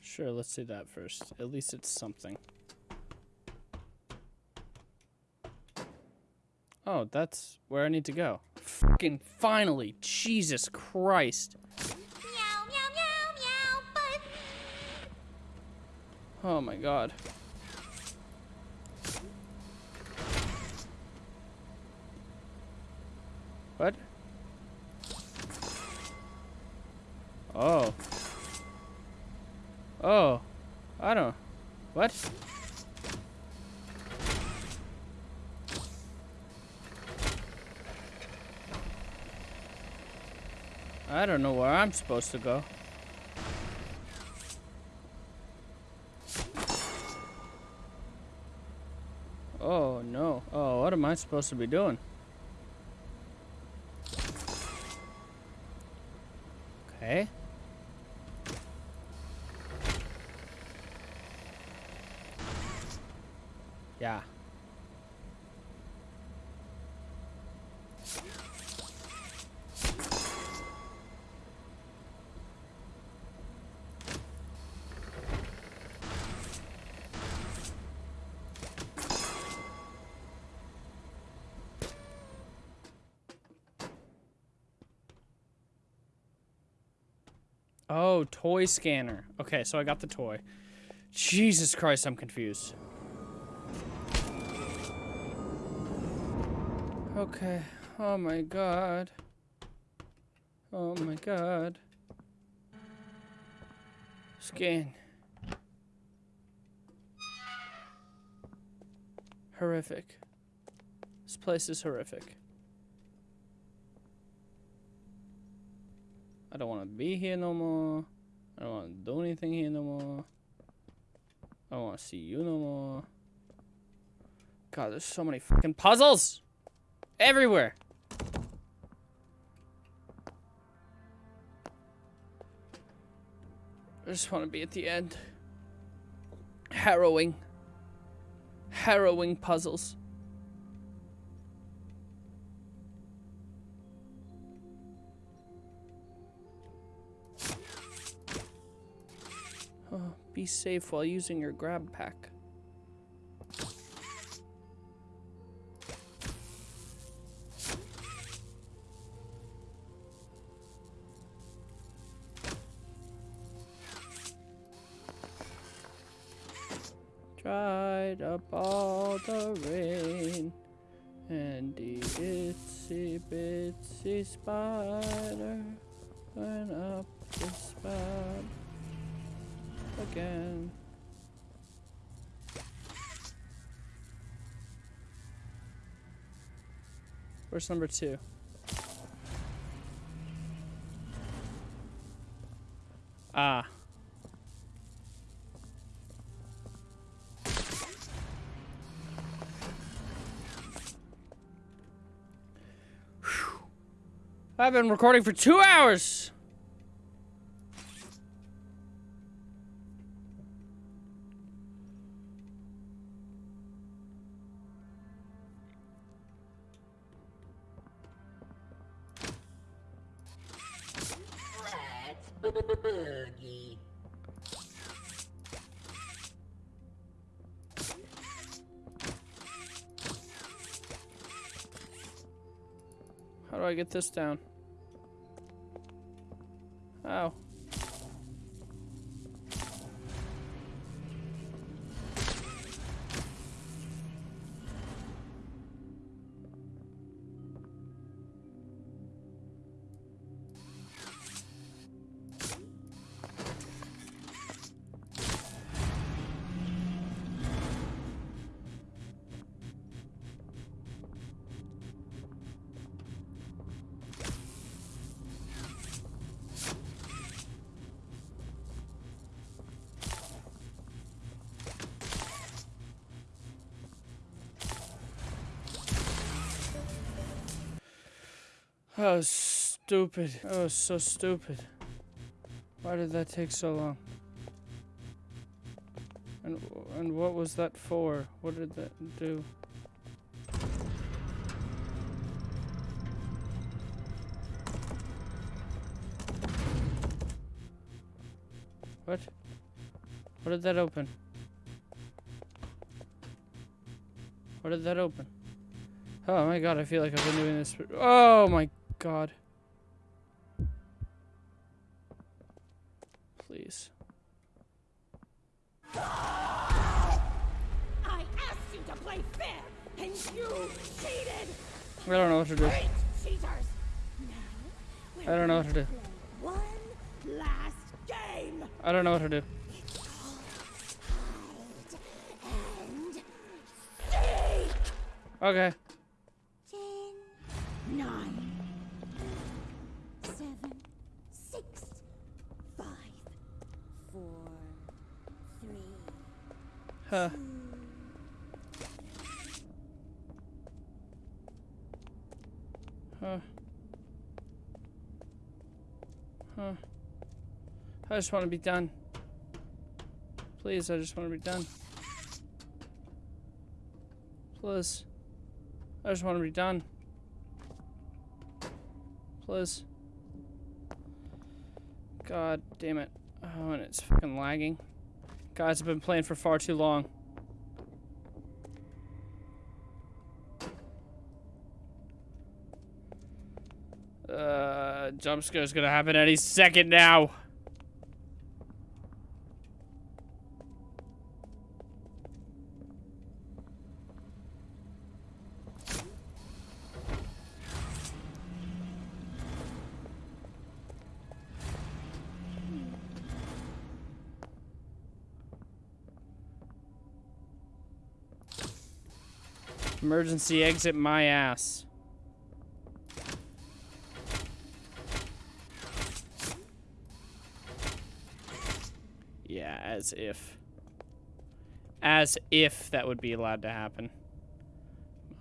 Sure, let's do that first. At least it's something. Oh, that's where I need to go. Fucking finally. Jesus Christ. Meow, meow, meow, meow, but Oh my god. What? Oh. Oh. I don't. What? I don't know where I'm supposed to go. Oh no. Oh, what am I supposed to be doing? Okay. Yeah. Oh, toy scanner. Okay, so I got the toy. Jesus Christ, I'm confused. Okay. Oh my god. Oh my god. Scan. Horrific. This place is horrific. I don't want to be here no more. I don't want to do anything here no more. I don't want to see you no more. God, there's so many fucking puzzles! Everywhere! I just want to be at the end. Harrowing. Harrowing puzzles. Be safe while using your grab pack. Where's number two? Ah. Whew. I've been recording for two hours. Get this down? Was stupid. Was so stupid. Why did that take so long? And and what was that for? What did that do? What? What did that open? What did that open? Oh my god, I feel like I've been doing this for- Oh my god. Please. I asked you to play fair, and you cheated! I don't know what to do. Cheaters! Now, I don't know what to do. one last game! I don't know what to do. Okay. Huh. Huh. Huh. I just want to be done. Please, I just want to be done. Please. I just want to be done. Please. God damn it. Oh, and it's fucking lagging. Guys, I've been playing for far too long. Uh, jump scare's gonna happen any second now. Emergency exit my ass. Yeah, as if. As if that would be allowed to happen.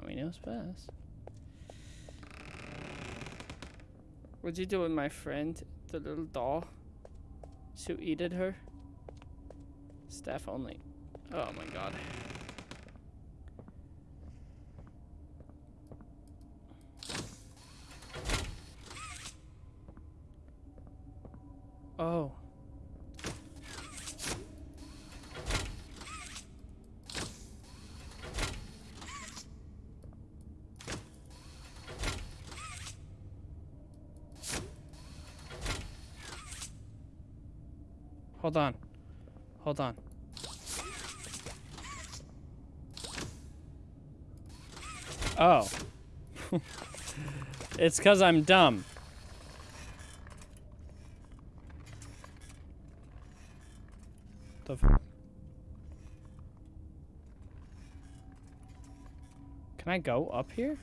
Mommy knows best. What'd you do with my friend, the little doll? Who eated her? Staff only. Oh my god. Oh. Hold on. Hold on. Oh. it's because I'm dumb. The f- Can I go up here?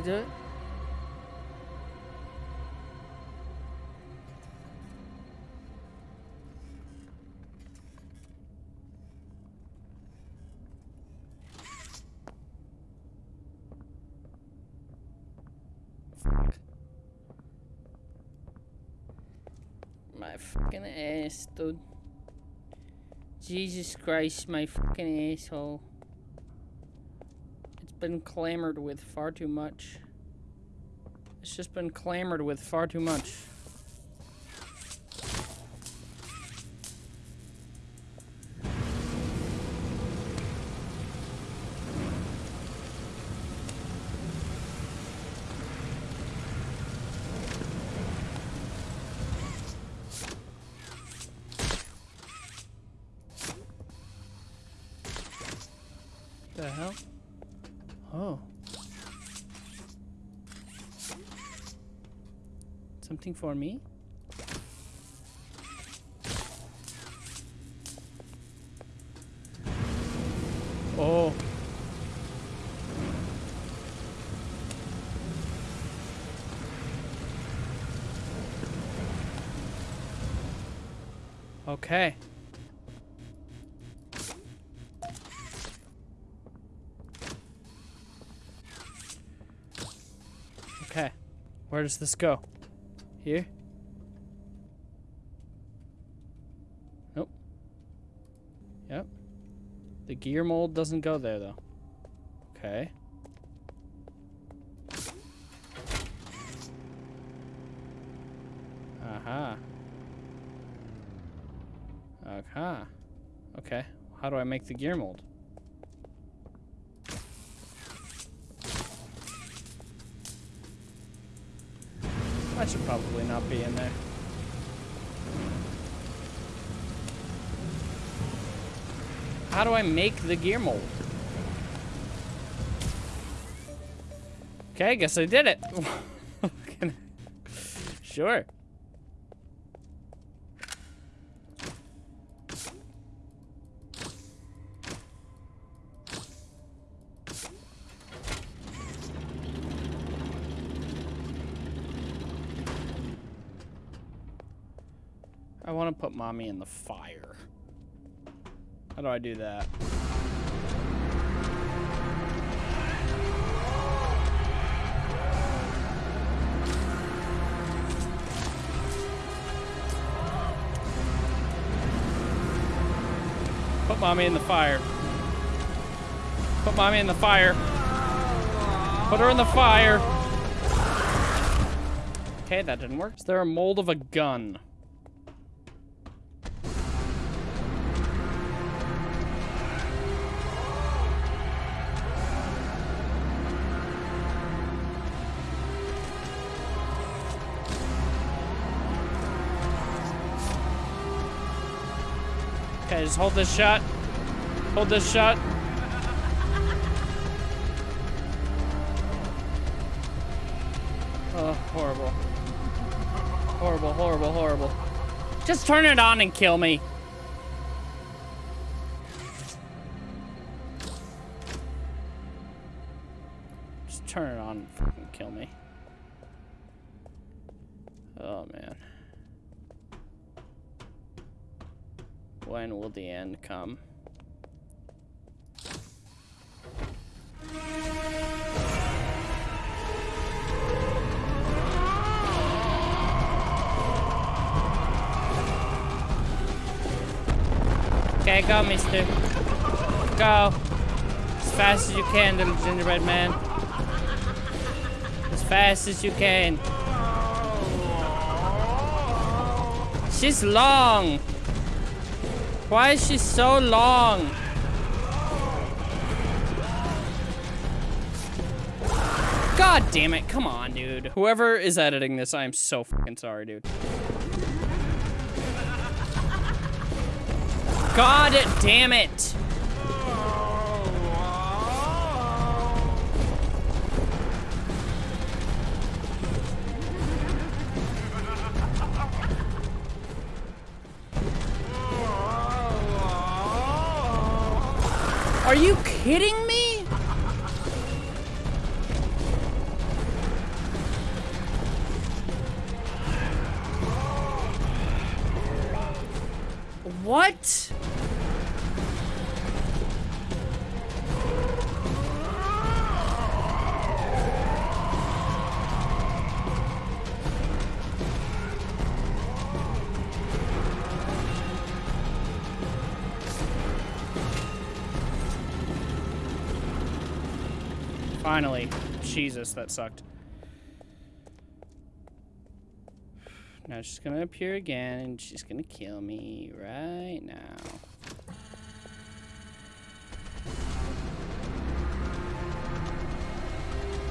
My fucking ass, dude. Jesus Christ, my fucking asshole. Been clamored with far too much. It's just been clamored with far too much. Something for me? Oh. Okay. Okay. Where does this go? Here? Nope. Yep. The gear mold doesn't go there, though. Okay. Aha. Okay. Okay. How do I make the gear mold? That should probably not be in there. How do I make the gear mold? Okay, I guess I did it. sure. Want to mommy in the fire. How do I do that? Put mommy in the fire. Put mommy in the fire. Put her in the fire. Okay, that didn't work. Is there a mold of a gun? Just hold this shut. Hold this shut. Oh, horrible. Horrible, horrible, horrible. Just turn it on and kill me. Come? Okay, go, mister. Go. As fast as you can, little gingerbread man. As fast as you can. She's long. Why is she so long? God damn it. Come on, dude. Whoever is editing this, I'm so fucking sorry, dude. God damn it. You Jesus, that sucked. Now she's gonna appear again and she's gonna kill me right now.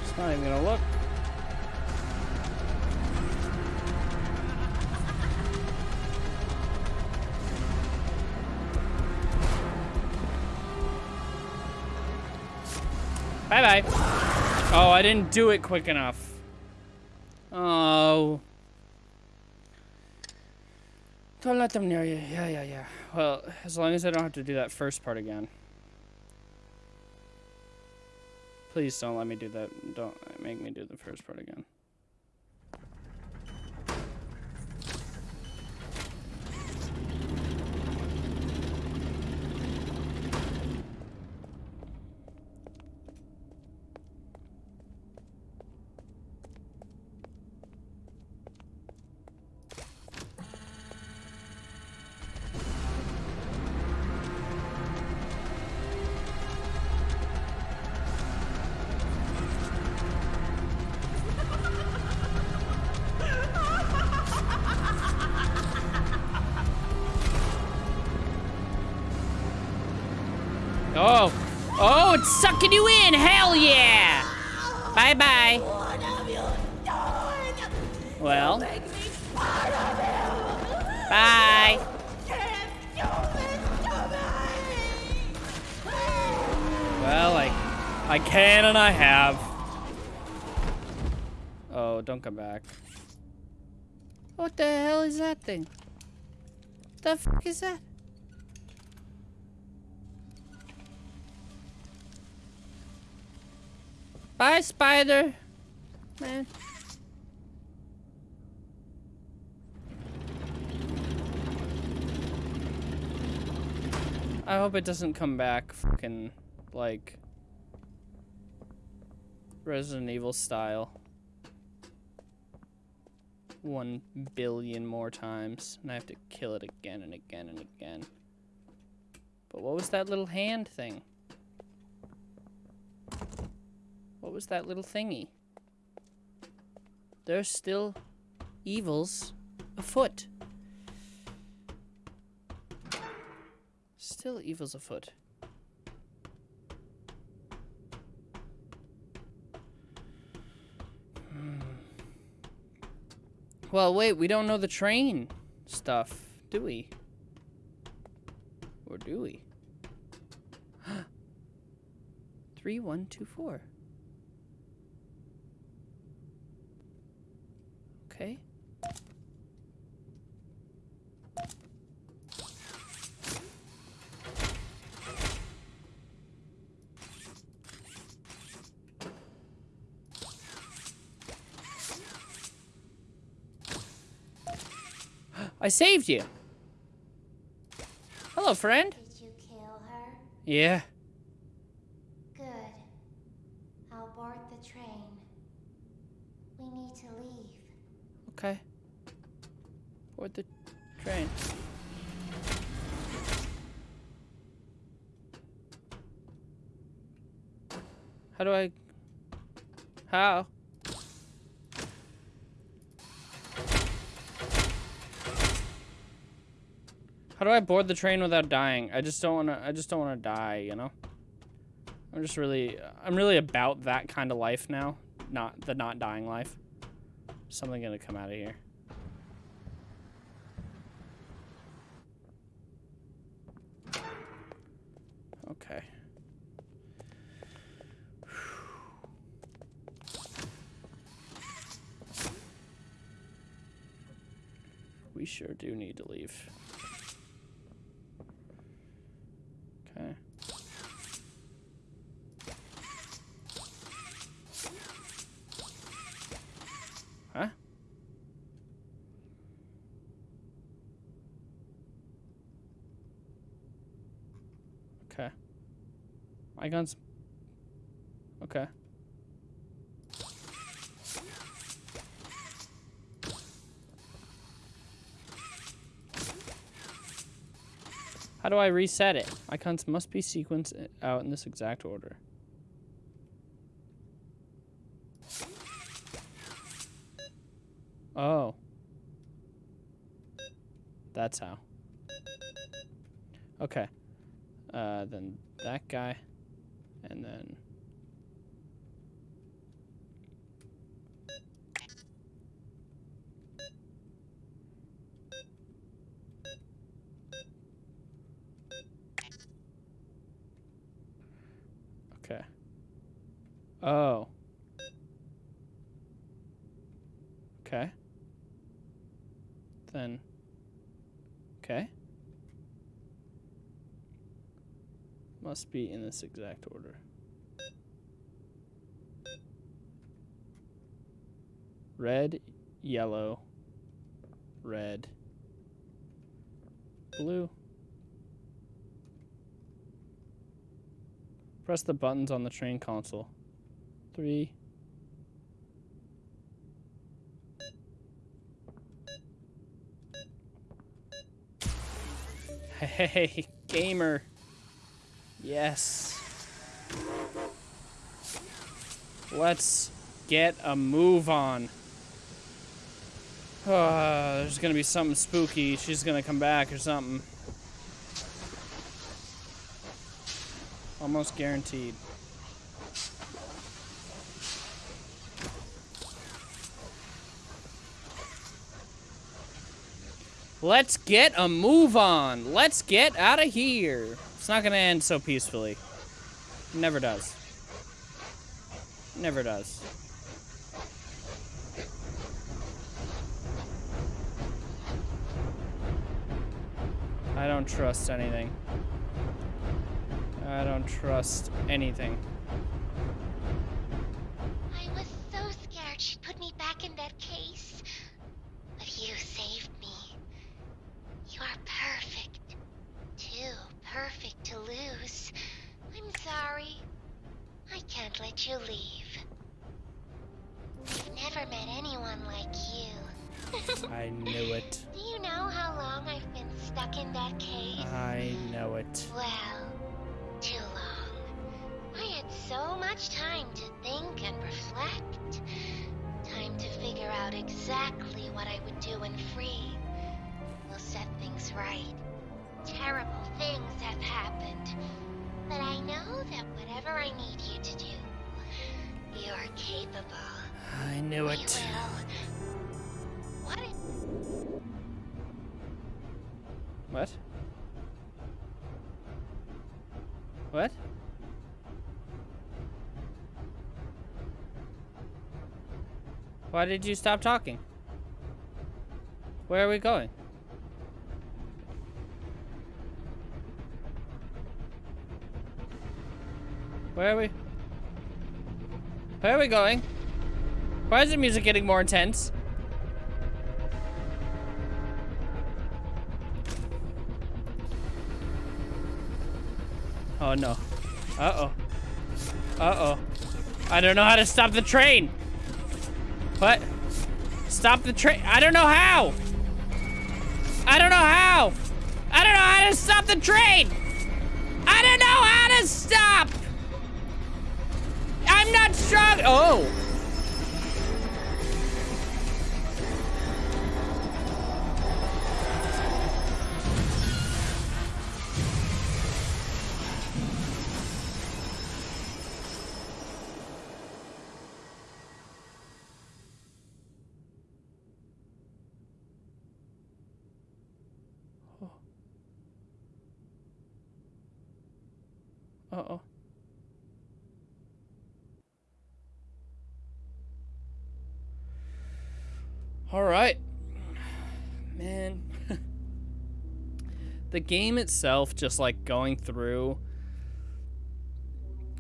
She's not even gonna look. Bye-bye. Oh, I didn't do it quick enough. Oh. Don't let them near you. Yeah, yeah, yeah. Well, as long as I don't have to do that first part again. Please don't let me do that. Don't make me do the first part again. That thing? The fuck is that? Bye, spider. Man. I hope it doesn't come back fucking like Resident Evil style. One billion more times. And I have to kill it again and again and again. But what was that little hand thing? What was that little thingy? There's still evils afoot. Still evils afoot. Hmm. Well, wait, we don't know the train stuff, do we? Or do we? 3124. Okay. I saved you. Hello, friend. Did you kill her? Yeah. Good. I'll board the train. We need to leave. Okay. Board the train. How do I... How? I board the train without dying? I just don't want to, I just don't want to die, you know? I'm just really, I'm really about that kind of life now. Not the not dying life. Something gonna come out of here. Okay. We sure do need to leave. Okay. Huh? Okay. Icons. Okay. How do I reset it? Icons must be sequenced out in this exact order. Oh. That's how. Okay. Uh, then that guy. And then... Okay. Oh. Okay. Then Okay. Must be in this exact order. Red, yellow, red, blue. Press the buttons on the train console. Three. Hey, gamer. Yes. Let's get a move on. There's gonna be something spooky. She's gonna come back or something. Almost guaranteed. Let's get a move on. Let's get out of here. It's not gonna end so peacefully. Never does. Never does. I don't trust anything. I don't trust anything. Why did you stop talking? Where are we going? Where are we? Where are we going? Why is the music getting more intense? Oh no. Uh-oh. Uh-oh. I don't know how to stop the train. What? Stop the train. I don't know how. I don't know how. I don't know how to stop the train. I don't know how to stop. I'm not strong. Oh. The game itself, just like going through,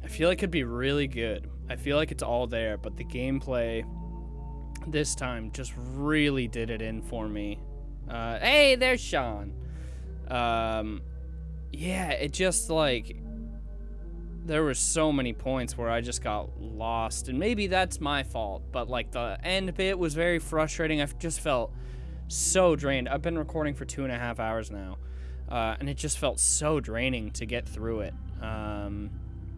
I feel like it'd be really good. I feel like it's all there, but the gameplay this time just really did it in for me. Uh, hey, there's Sean. Um, yeah, it just like there were so many points where I just got lost, and maybe that's my fault, but like the end bit was very frustrating. I just felt so drained. I've been recording for two and a half hours now, uh, and it just felt so draining to get through it. Um,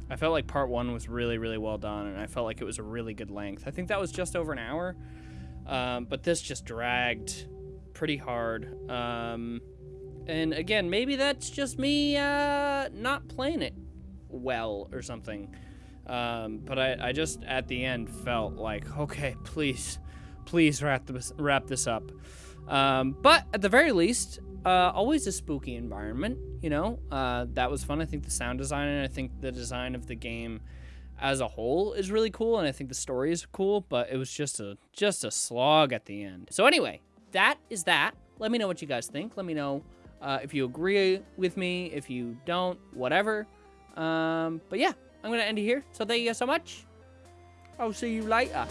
I felt like part one was really, really well done, and I felt like it was a really good length. I think that was just over an hour, um, but this just dragged pretty hard. Um, and again, maybe that's just me uh, not playing it well or something. Um, but I, I just at the end felt like, okay, please, please wrap this wrap this up. Um, but at the very least, uh, always a spooky environment. You know, uh, that was fun. I think the sound design and I think the design of the game as a whole is really cool, and I think the story is cool. But it was just a just a slog at the end. So anyway, that is that. Let me know what you guys think. Let me know Uh, if you agree with me, if you don't, whatever. Um, but yeah, I'm gonna end it here. So thank you guys so much. I'll see you later.